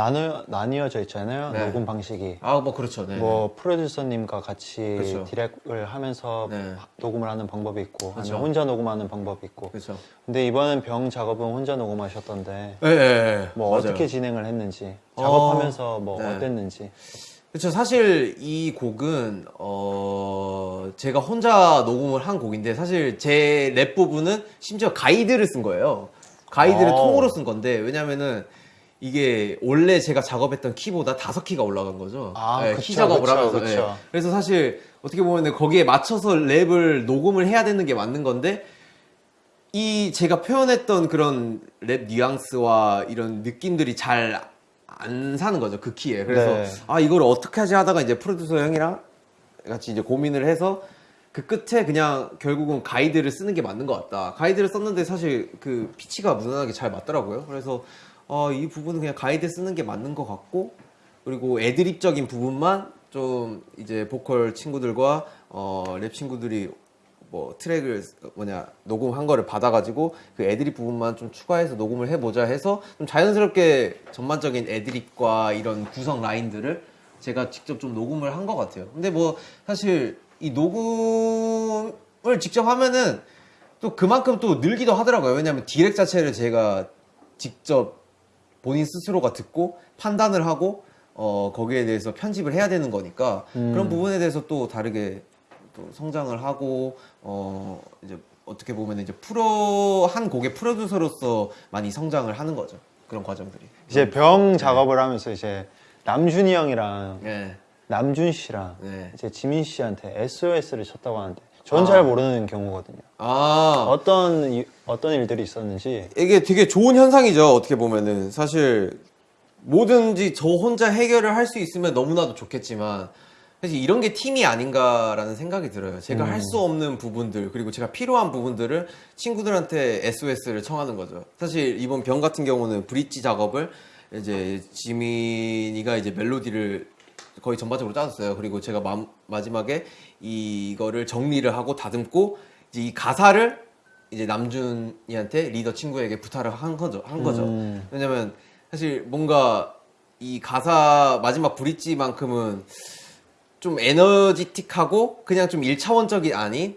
나누 나뉘어져 있잖아요. 네. 녹음 방식이. 아 뭐 그렇죠. 네. 뭐 프로듀서님과 같이 그렇죠. 디렉을 하면서 네. 녹음을 하는 방법이 있고 그렇죠. 아니면 혼자 녹음하는 방법이 있고 그렇죠. 근데 이번엔 병 작업은 혼자 녹음하셨던데 예, 예, 예. 뭐 맞아요. 어떻게 진행을 했는지 어, 작업하면서 뭐 네. 어땠는지 그렇죠. 사실 이 곡은 어 제가 혼자 녹음을 한 곡인데 사실 제 랩 부분은 심지어 가이드를 쓴 거예요. 가이드를 어. 통으로 쓴 건데 왜냐면은 이게 원래 제가 작업했던 키보다 다섯 키가 올라간 거죠. 아, 예, 그쵸, 키 작업을 그쵸, 하면서. 그쵸. 예. 그래서 사실 어떻게 보면 거기에 맞춰서 랩을 녹음을 해야 되는 게 맞는 건데 이 제가 표현했던 그런 랩 뉘앙스와 이런 느낌들이 잘 안 사는 거죠 그 키에 그래서 네. 아 이걸 어떻게 하지 하다가 이제 프로듀서 형이랑 같이 이제 고민을 해서 그 끝에 그냥 결국은 가이드를 쓰는 게 맞는 것 같다. 가이드를 썼는데 사실 그 피치가 무난하게 잘 맞더라고요. 그래서 어, 이 부분은 그냥 가이드 쓰는 게 맞는 것 같고 그리고 애드립적인 부분만 좀 이제 보컬 친구들과 어, 랩 친구들이 뭐 트랙을 뭐냐 녹음한 거를 받아가지고 그 애드립 부분만 좀 추가해서 녹음을 해보자 해서 좀 자연스럽게 전반적인 애드립과 이런 구성 라인들을 제가 직접 좀 녹음을 한 것 같아요. 근데 뭐 사실 이 녹음을 직접 하면은 또 그만큼 또 늘기도 하더라고요. 왜냐하면 디렉 자체를 제가 직접 본인 스스로가 듣고 판단을 하고 어 거기에 대해서 편집을 해야 되는 거니까 그런 부분에 대해서 또 다르게 또 성장을 하고 어 이제 어떻게 보면 이제 프로 한 곡의 프로듀서로서 많이 성장을 하는 거죠. 그런 과정들이. 이제 병 작업을 하면서 이제 남준이 형이랑 네. 남준 씨랑 네. 이제 지민 씨한테 SOS를 쳤다고 하는데 전잘 모르는 경우거든요. 아 어떤 이- 어떤 일들이 있었는지 이게 되게 좋은 현상이죠. 어떻게 보면은 사실 뭐든지 저 혼자 해결을 할 수 있으면 너무나도 좋겠지만 사실 이런 게 팀이 아닌가라는 생각이 들어요. 제가 할수 없는 부분들 그리고 제가 필요한 부분들을 친구들한테 SOS를 청하는 거죠. 사실 이번 병 같은 경우는 브릿지 작업을 이제 지민이가 이제 멜로디를 거의 전반적으로 짜줬어요. 그리고 제가 마, 마지막에 이거를 정리를 하고 다듬고 이제 이 가사를 이제 남준이한테 리더 친구에게 부탁을 한 거죠. 한 거죠. 음. 왜냐면 사실 뭔가 이 가사 마지막 브릿지만큼은 좀 에너지틱하고 그냥 좀 일차원적이 아닌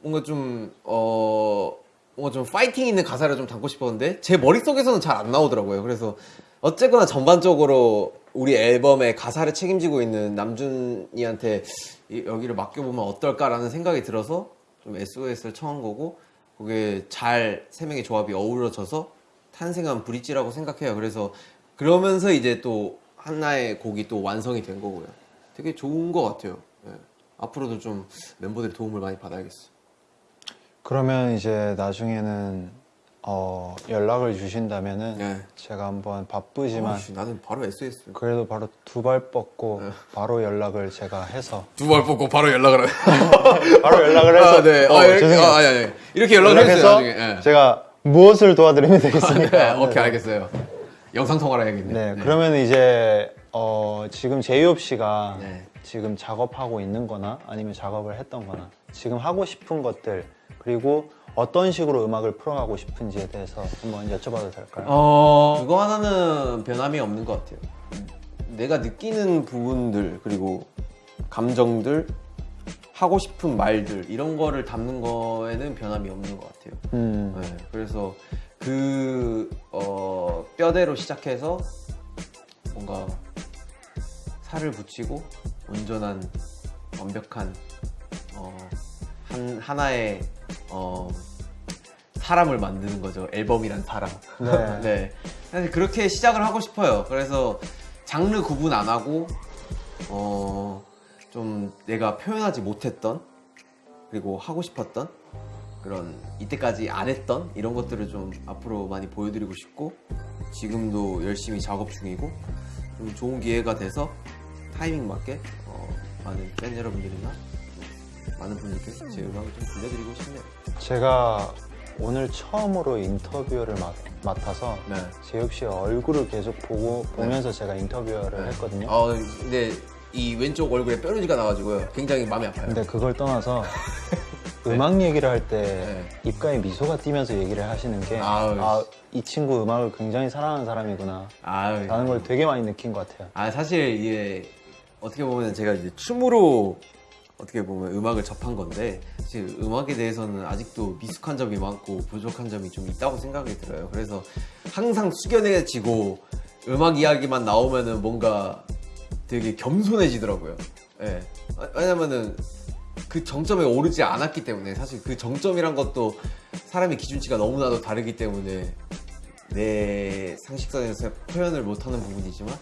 뭔가 좀 어. 뭔가 좀 파이팅 있는 가사를 좀 담고 싶었는데 제 머릿속에서는 잘 안 나오더라고요. 그래서 어쨌거나 전반적으로 우리 앨범의 가사를 책임지고 있는 남준이한테 이- 여기를 맡겨보면 어떨까라는 생각이 들어서 좀 SOS를 청한 거고 그게 잘 세 명의 조합이 어우러져서 탄생한 브릿지라고 생각해요. 그래서 그러면서 이제 또 하나의 곡이 또 완성이 된 거고요. 되게 좋은 것 같아요. 예. 앞으로도 좀 멤버들의 도움을 많이 받아야겠어. 그러면 이제 나중에는 어, 연락을 주신다면은 네. 제가 한번 바쁘지만 아이씨, 나는 바로 SOS. 그래도 바로 두 발 뻗고 바로 연락을 제가 해서 두발 뽑고 바로 연락을 해. 바로 연락을 해서 아, 네. 어, 아, 이렇게, 죄송해요. 아, 아니, 아니. 이렇게 연락을 나중에. 예. 제가 무엇을 도와드리면 되겠습니까? 네, 오케이, 알겠어요. 영상 통화를 해야겠네. 네, 그러면 이제 어, 지금 제이홉 씨가 네. 지금 작업하고 있는 거나 아니면 작업을 했던 거나 지금 하고 싶은 것들 그리고 어떤 식으로 음악을 풀어가고 싶은지에 대해서 한번 여쭤봐도 될까요? 어, 그거 하나는 변함이 없는 것 같아요. 내가 느끼는 부분들, 그리고 감정들, 하고 싶은 말들, 이런 거를 담는 거에는 변함이 없는 것 같아요. 음, 네, 그래서 그 어, 뼈대로 시작해서 뭔가 살을 붙이고 온전한 완벽한 어, 한 하나의 어, 사람을 만드는 거죠 앨범이란 사람. 네. 네. 사실 그렇게 시작을 하고 싶어요. 그래서 장르 구분 안 하고 어, 좀 내가 표현하지 못했던 그리고 하고 싶었던 그런 이때까지 안 했던 이런 것들을 좀 앞으로 많이 보여드리고 싶고 지금도 열심히 작업 중이고 좀 좋은 기회가 돼서 타이밍 맞게 어, 많은 팬 여러분들이나 많은 분들께 제 음악을 좀 들려드리고 싶네요. 제가 오늘 처음으로 인터뷰를 맡, 맡아서 네. 제이홉 씨의 얼굴을 계속 보고 보면서 제가 인터뷰를 했거든요. 어, 근데 이 왼쪽 얼굴에 뾰루지가 나가지고요. 굉장히 마음이 아파요. 근데 그걸 떠나서 음악 얘기를 할때 네. 입가에 미소가 띄면서 얘기를 하시는 게 아우, 아, 이 친구 음악을 굉장히 사랑하는 사람이구나 아유. 라는 걸 되게 많이 느낀 것 같아요. 아 사실 이게 어떻게 보면 제가 이제 춤으로 어떻게 보면 음악을 접한 건데 사실 음악에 대해서는 아직도 미숙한 점이 많고 부족한 점이 좀 있다고 생각이 들어요. 그래서 항상 숙연해지고 음악 이야기만 나오면은 뭔가 되게 겸손해지더라고요. 예. 아, 왜냐면은 그 정점에 오르지 않았기 때문에 사실 그 정점이란 것도 사람의 기준치가 너무나도 다르기 때문에 내 상식선에서 표현을 못하는 부분이지만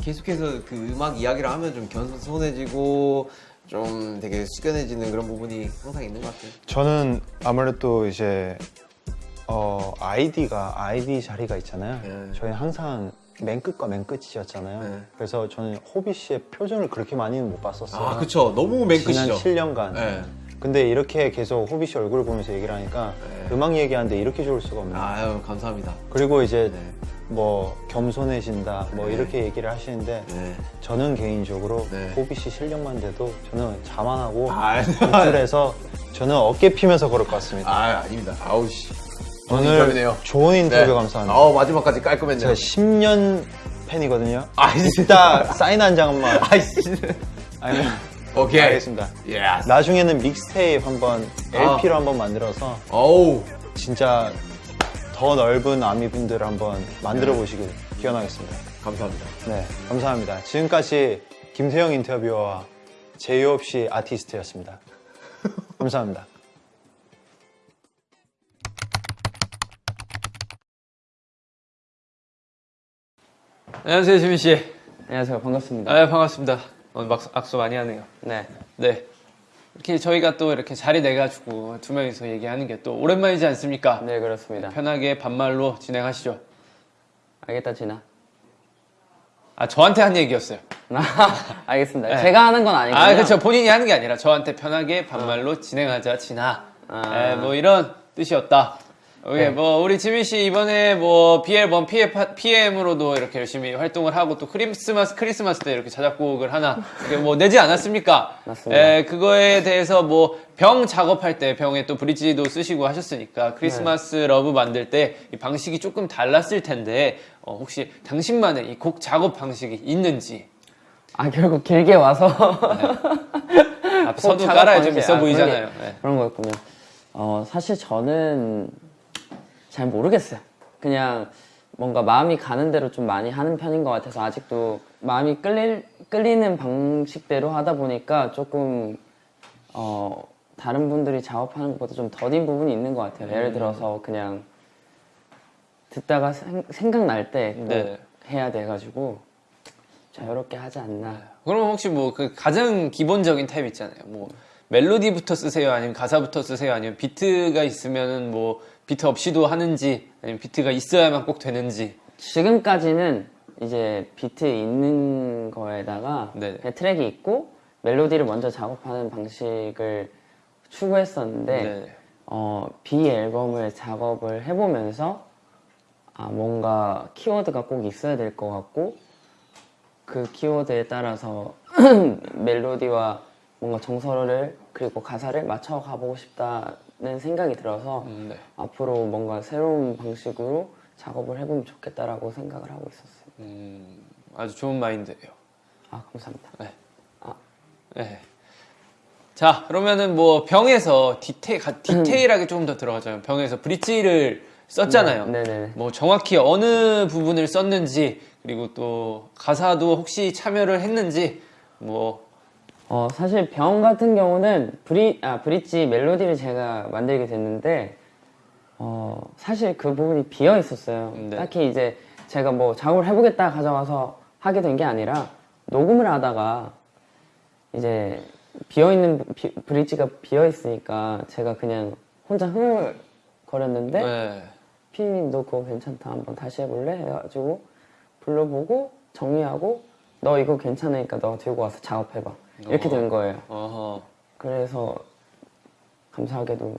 계속해서 그 음악 이야기를 하면 좀 겸손해지고 좀 되게 숙연해지는 그런 부분이 항상 있는 것 같아요. 저는 아무래도 이제 어, 아이디가 아이디 자리가 있잖아요. 네. 저희 항상 맨 끝과 맨 끝이었잖아요. 네. 그래서 저는 호비 씨의 표정을 그렇게 많이는 못 봤었어요. 아 그쵸 너무 맨 지난 끝이죠 7년간. 네. 근데 이렇게 계속 호비 씨 얼굴 보면서 얘기를 하니까 네. 음악 얘기하는데 이렇게 좋을 수가 없네요. 아유 감사합니다 그리고 이제 네. 뭐 겸손해진다 뭐 네. 이렇게 얘기를 하시는데 네. 저는 개인적으로 네. 호비 씨 실력만 돼도 저는 자만하고 아, 호텔에서 저는 어깨 피면서 걸을 것 같습니다. 아 아닙니다 아우 씨 오늘 인터뷰네요. 좋은 인터뷰 네. 감사합니다. 아우 마지막까지 깔끔했네요 제가 10년 팬이거든요. 아 이따 사인 한 장만. 아이씨 아니면 오케이 알겠습니다. yes 나중에는 믹스테이프 한번 아. LP로 한번 만들어서 어우 진짜 더 넓은 아미분들을 한번 만들어 보시길 기원하겠습니다. 감사합니다 네, 감사합니다. 지금까지 김태형 인터뷰어와 제이 없이 아티스트였습니다. 감사합니다. 안녕하세요 지민 씨. 안녕하세요. 반갑습니다. 아 반갑습니다. 오늘 막 악수 많이 하네요. 네. 네. 이렇게 저희가 또 이렇게 자리 내가지고 두 명이서 얘기하는 게 또 오랜만이지 않습니까? 네, 그렇습니다. 편하게 반말로 진행하시죠. 알겠다, 진아. 아 저한테 한 얘기였어요. 알겠습니다. 네. 제가 하는 건 아니고요. 아 그렇죠. 본인이 하는 게 아니라 저한테 편하게 반말로 진행하자 진아. 아. 에, 뭐 이런 뜻이었다. 오케이, 네. 뭐 우리 지민 씨 이번에 뭐 BL1 PM으로도 이렇게 열심히 활동을 하고 또 크리스마스 크리스마스 때 이렇게 자작곡을 하나 뭐 내지 않았습니까? 맞습니다. 에, 그거에 대해서 뭐 병 작업할 때 병에 또 브릿지도 쓰시고 하셨으니까 크리스마스 네. Love 만들 때이 방식이 조금 달랐을 텐데 어, 혹시 당신만의 이 곡 작업 방식이 있는지 아, 결국 길게 와서. 앞에 서도 작업 깔아야 좀 방식. 있어 아, 보이잖아요. 그런 게- 네. 그런 거였군요. 어, 사실 저는 잘 모르겠어요. 그냥 뭔가 마음이 가는 대로 좀 많이 하는 편인 것 같아서 아직도 마음이 끌릴, 끌리는 방식대로 하다 보니까 조금, 어, 다른 분들이 작업하는 것보다 좀 더딘 부분이 있는 것 같아요. 예를 들어서 그냥 듣다가 생, 생각날 때꼭 네. 해야 돼가지고 자유롭게 하지 않나. 그럼 혹시 뭐 그 가장 기본적인 탭 있잖아요. 뭐 멜로디부터 쓰세요, 아니면 가사부터 쓰세요, 아니면 비트가 있으면은 뭐 비트 없이도 하는지, 아니면 비트가 있어야만 꼭 되는지. 지금까지는 이제 비트 있는 거에다가 네. 트랙이 있고 멜로디를 먼저 작업하는 방식을 추구했었는데 네. 어, B 앨범을 작업을 해보면서 아, 뭔가 키워드가 꼭 있어야 될 것 같고 그 키워드에 따라서 멜로디와 뭔가 정서를 그리고 가사를 맞춰 가보고 싶다 는 생각이 들어서 음, 네. 앞으로 뭔가 새로운 방식으로 작업을 해보면 좋겠다라고 생각을 하고 있었어요. 음, 아주 좋은 마인드예요. 아 감사합니다. 네. 자, 그러면은 뭐 병에서 디테일, 가- 디테일하게 조금 더 들어가자면 병에서 브릿지를 썼잖아요. 네, 네네. 뭐 정확히 어느 부분을 썼는지 그리고 또 가사도 혹시 참여를 했는지 뭐 어, 사실 병 같은 경우는 브리, 아, 브릿지 멜로디를 제가 만들게 됐는데, 어, 사실 그 부분이 비어 있었어요. 네. 딱히 이제 제가 뭐 작업을 해보겠다 가져와서 하게 된 게 아니라, 녹음을 하다가 이제 비어 있는 브릿지가 비어 있으니까 제가 그냥 혼자 흥얼거렸는데, 네. 피디님 너 그거 괜찮다 한번 다시 해볼래? 해가지고 불러보고 정리하고 너 이거 괜찮으니까 너 들고 와서 작업해봐 이렇게 된 거예요 어허. 그래서 감사하게도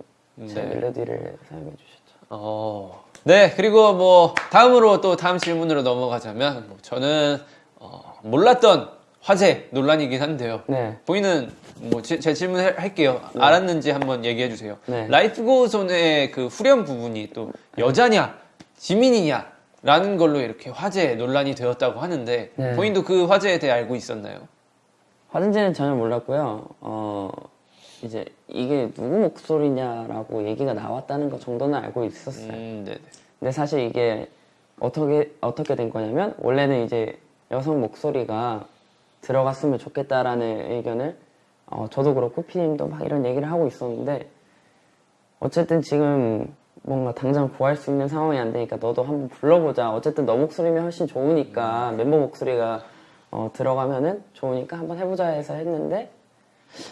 제 네. 멜로디를 사용해 주셨죠 어. 네, 그리고 뭐 다음으로 또 다음 질문으로 넘어가자면 뭐 저는 어, 몰랐던 화제 논란이긴 한데요. 네 보이는 뭐 제 질문 할- 할게요. 알았는지 한번 얘기해 주세요. 네. 라이프 고손의 그 후렴 부분이 또 여자냐 지민이냐 라는 걸로 이렇게 화제 논란이 되었다고 하는데 네. 본인도 그 화제에 대해 알고 있었나요? 화든지는 전혀 몰랐고요 어 이제 이게 누구 목소리냐라고 얘기가 나왔다는 것 정도는 알고 있었어요 음. 근데 사실 이게 어떻게 어떻게 된 거냐면 원래는 이제 여성 목소리가 들어갔으면 좋겠다라는 의견을 어, 저도 그렇고 피디님도 막 이런 얘기를 하고 있었는데 어쨌든 지금 뭔가 당장 구할 수 있는 상황이 안 되니까 너도 한번 불러보자. 어쨌든 너 목소리면 훨씬 좋으니까 멤버 목소리가 어, 들어가면은 좋으니까 한번 해보자 해서 했는데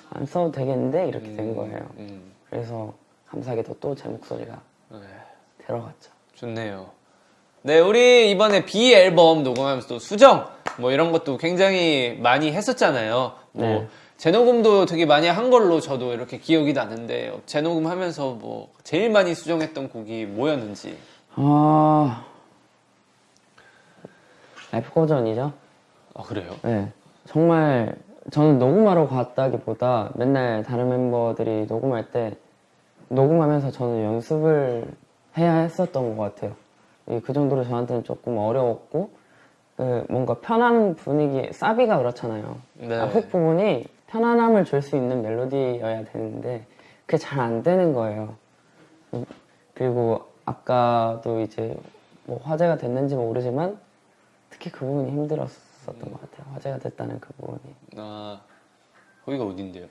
안 써도 되겠는데 이렇게 된 거예요. 음, 그래서 감사하게도 또 제 목소리가 네. 들어갔죠. 좋네요. 네, 우리 이번에 B 앨범 녹음하면서 또 수정 뭐 이런 것도 굉장히 많이 했었잖아요. 뭐 네. 재녹음도 되게 많이 한 걸로 저도 이렇게 기억이 나는데 재녹음 하면서 뭐 제일 많이 수정했던 곡이 뭐였는지. 아 라이프 고전이죠. 아, 그래요? 네, 정말 저는 녹음하러 갔다기보다 맨날 다른 멤버들이 녹음할 때 녹음하면서 저는 연습을 해야 했었던 것 같아요. 이그 정도로 저한테는 조금 어려웠고 그 뭔가 편한 분위기 사비가 그렇잖아요. 네. 아, 훅 부분이 편안함을 줄 수 있는 멜로디여야 되는데 그게 잘 안 되는 거예요. 음, 그리고 아까도 이제 뭐 화제가 됐는지 모르지만 특히 그 부분이 힘들었 었던 것 같아요. 화제가 됐다는 그 부분이. 아, 거기가 어딘데요?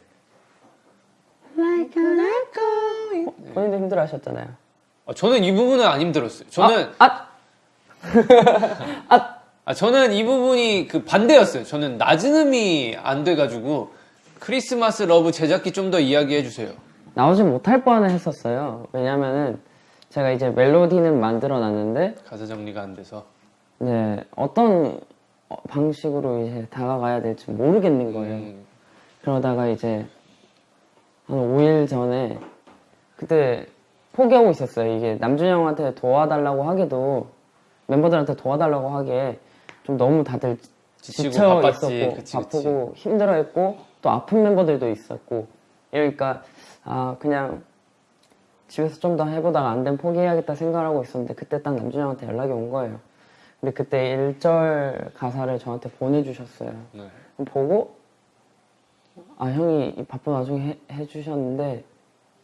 본인도 힘들어 하셨잖아요. 아, 저는 이 부분은 안 힘들었어요. 저는 아, 아, 저는 이 부분이 그 반대였어요. 저는 낮은 음이 안 돼가지고 Christmas Love 제작기 좀 더 이야기해 주세요. 나오지 못할 뻔 했었어요. 왜냐면은 제가 이제 멜로디는 만들어 놨는데 가사 정리가 안 돼서. 네, 어떤 어, 방식으로 이제 다가가야 될지 모르겠는 거예요. 음, 그러다가 이제 한 5일 전에 그때 포기하고 있었어요. 이게 남준이 형한테 도와달라고 하기도 멤버들한테 도와달라고 하기에 좀 너무 다들 지쳐 바빴지. 있었고 그치, 바쁘고 힘들어했고 또 아픈 멤버들도 있었고 이러니까 아 그냥 집에서 좀 더 해보다가 안 되면 포기해야겠다 생각하고 있었는데 그때 딱 남준이 형한테 연락이 온 거예요. 근데 그때 1절 가사를 저한테 보내주셨어요. 네. 보고 아 형이 이 바쁜 와중에 해, 해주셨는데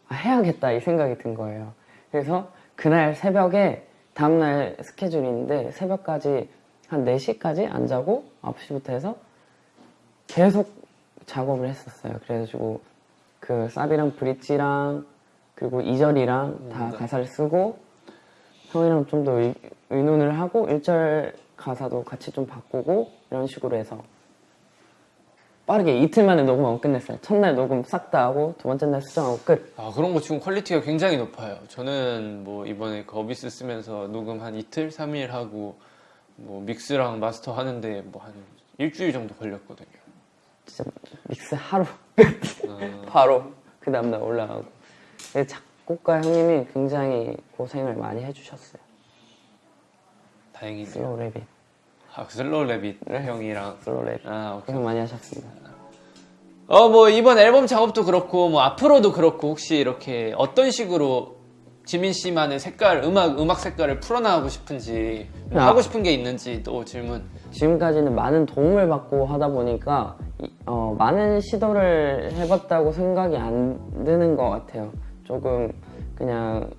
아, 해야겠다 이 생각이 든 거예요. 그래서 그날 새벽에 다음날 스케줄인데 새벽까지 한 4시까지 안 자고 9시부터 해서 계속 작업을 했었어요. 그래가지고 그 사비랑 브릿지랑 그리고 2절이랑 다 가사를 쓰고 형이랑 좀 더 의논을 하고 1절 가사도 같이 좀 바꾸고 이런 식으로 해서 빠르게 이틀 만에 녹음하고 끝냈어요. 첫날 녹음 싹 다 하고 두 번째 날 수정하고 끝. 아, 그런 거 지금 quality가 굉장히 높아요. 저는 뭐 이번에 Abyss 쓰면서 녹음 한 이틀, 3일 하고 뭐 믹스랑 마스터 하는데 뭐 한 일주일 정도 걸렸거든요. 진짜 믹스 하루 어, 바로 그 다음날 올라가고. 작곡가 형님이 굉장히 고생을 많이 해주셨어요. 다행이네요. Slow Rabbit이, 아, Slow Rabbit 형이랑. Slow Rab. 아, 오케이. 고생 많이 하셨습니다. 어, 뭐, 이번 앨범 작업도 그렇고, 뭐, 앞으로도 그렇고, 혹시 이렇게 어떤 식으로 지민 씨만의 색깔, 음악, 음악 색깔을 풀어나가고 싶은지, 뭐 아. 하고 싶은 게 있는지 또 질문. 지금까지는 많은 도움을 받고 하다 보니까 이- 어, 많은 시도를 해봤다고 생각이 안 드는 것 같아요. 조금 그냥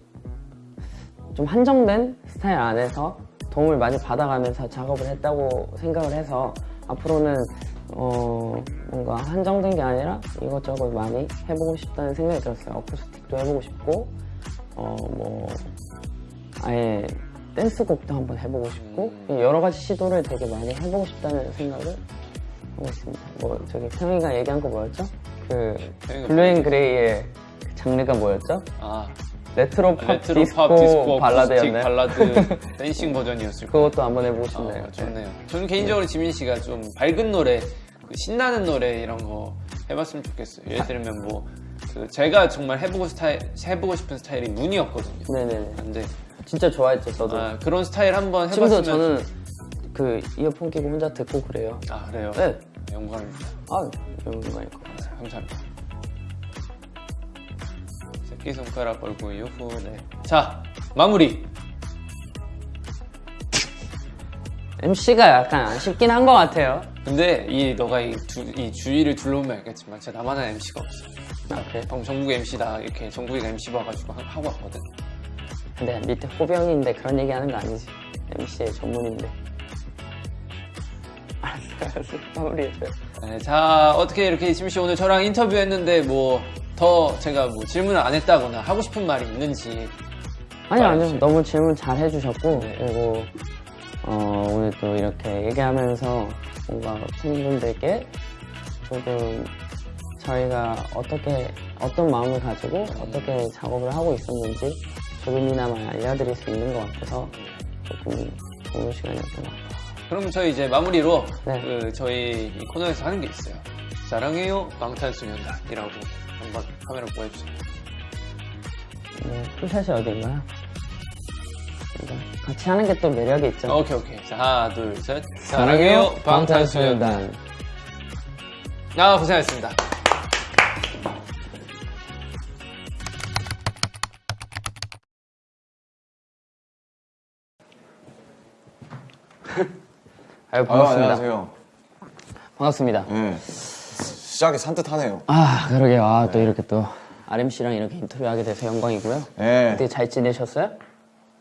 좀 한정된 스타일 안에서 도움을 많이 받아가면서 작업을 했다고 생각을 해서 앞으로는 어, 뭔가 한정된 게 아니라 이것저것 많이 해보고 싶다는 생각이 들었어요. 어쿠스틱도 해보고 싶고 어, 뭐 아예 댄스곡도 한번 해보고 싶고 여러 가지 시도를 되게 많이 해보고 싶다는 생각을 하고 있습니다. 뭐 저기 태형이가 얘기한 거 뭐였죠? 그 태형이가 Blue & Grey의 그 장르가 뭐였죠? 아, 레트로 팝 레트로 디스코, 팝, 디스코, 발라드였나요? 발라드, dancing 버전이었을 거예요. 그것도 한번 해보고 싶네요. 어, 좋네요. 저는 개인적으로 지민 씨가 좀 밝은 노래, 그 신나는 노래 이런 거 해봤으면 좋겠어요. 예를 들면 뭐, 그 제가 정말 해보고 스타일, 해보고 싶은 스타일이 문이었거든요. 네네네. 근데 진짜 좋아했죠 저도. 아, 그런 스타일 한번 해봤으면. 저는 그 이어폰 끼고 혼자 듣고 그래요. 아 그래요? 네. 영광입니다. 아 영광일 것 같아요. 감사합니다. 새끼 손가락 얼굴 유후 네. 자 마무리. MC가 약간 아쉽긴 한 것 같아요. 근데 이 너가 이, 주, 이 주위를 둘러보면 알겠지만 진짜 나만 한 MC가 없어. 아 그래? 형 정국 MC다 이렇게 정국이가 MC 봐가지고 하- 하고 왔거든. 근데 밑에 호병인데 그런 얘기 하는 거 아니지. MC의 전문인데. 알았어, 알았어. 마무리해줘요. 네, 자 어떻게 이렇게 지민 씨 오늘 저랑 인터뷰했는데 뭐 더 제가 뭐 질문을 안 했다거나 하고 싶은 말이 있는지 아니요, 아니요. 너무 질문 잘 해주셨고, 네. 그리고, 어, 오늘 또 이렇게 얘기하면서 뭔가 팬분들께 조금 저희가 어떻게, 어떤 마음을 가지고 어떻게 작업을 하고 있었는지 조금이나마 알려드릴 수 있는 것 같아서 조금 좋은 시간이었던 것 같아요. 그럼 저희 이제 마무리로 네. 그 저희 이 코너에서 하는 게 있어요. 사랑해요 방탄소년단이라고 한번 카메라 보여주세요. 네, 풀샷이 어디인가요? 이거 같이 하는 게 또 매력이 있죠. 오케이 오케이. 자 하나 둘 셋. 사랑해요 방탄소년단. 아 고생하셨습니다. 아유, 반갑습니다. 안녕하세요. 반갑습니다. 예. 시작이 산뜻하네요. 아, 그러게요. 아, 또 이렇게 또 RMC랑 이렇게 인터뷰하게 돼서 영광이고요. 예. 어떻게 잘 지내셨어요?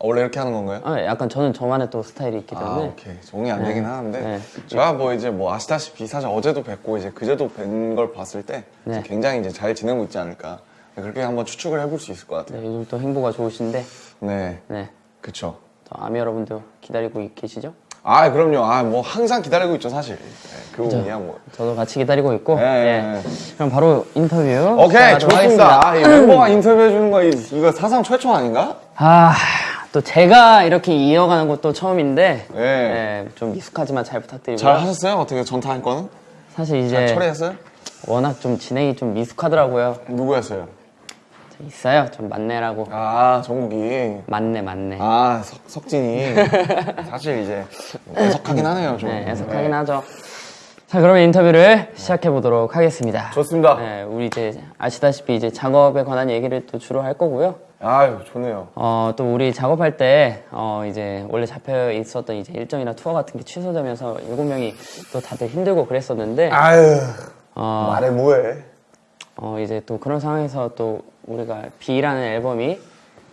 원래 이렇게 하는 건가요? 아, 약간 저는 저만의 또 스타일이 있기 아, 때문에 오케이. 종이 안 되긴 하는데. 네. 제가 뭐 이제 뭐 아시다시피 사실 어제도 뵙고 이제 그제도 뵌 걸 봤을 때 네. 굉장히 이제 잘 지내고 있지 않을까. 그렇게 한번 추측을 해볼 수 있을 것 같아요. 네, 요즘 또 행보가 좋으신데 네. 네, 그쵸. 또 아미 여러분도 기다리고 계시죠? 아, 그럼요. 아, 뭐 항상 기다리고 있죠, 사실. 네, 그 부분이야, 뭐. 저도 같이 기다리고 있고 네, 네. 네. 그럼 바로 인터뷰 오케이, 좋습니다. 아, 이 멤버가 인터뷰해 주는 거, 이- 이거 사상 최초 아닌가? 아, 또 제가 이렇게 이어가는 것도 처음인데 네. 네, 좀 미숙하지만 잘 부탁드리고요. 잘 하셨어요? 어떻게 전타할 거는? 사실 잘 이제 처리했어요? 워낙 좀 진행이 좀 미숙하더라고요. 누구였어요? 있어요, 좀 만내라고. 아, 정국이. 만내 만내. 아 석, 석진이 사실 이제 애석하긴 하네요 좀 네, 해석하긴 하죠. 자, 그러면 인터뷰를 시작해 보도록 하겠습니다. 좋습니다 네, 우리 이제 아시다시피 이제 작업에 관한 얘기를 또 주로 할 거고요. 아유 좋네요 어, 또 우리 작업할 때, 어, 이제 원래 잡혀 있었던 이제 일정이나 투어 같은 게 취소되면서 일곱 명이 또 다들 힘들고 그랬었는데, 아유 어, 말해 뭐해 어, 이제 또 그런 상황에서 또 우리가 B라는 앨범이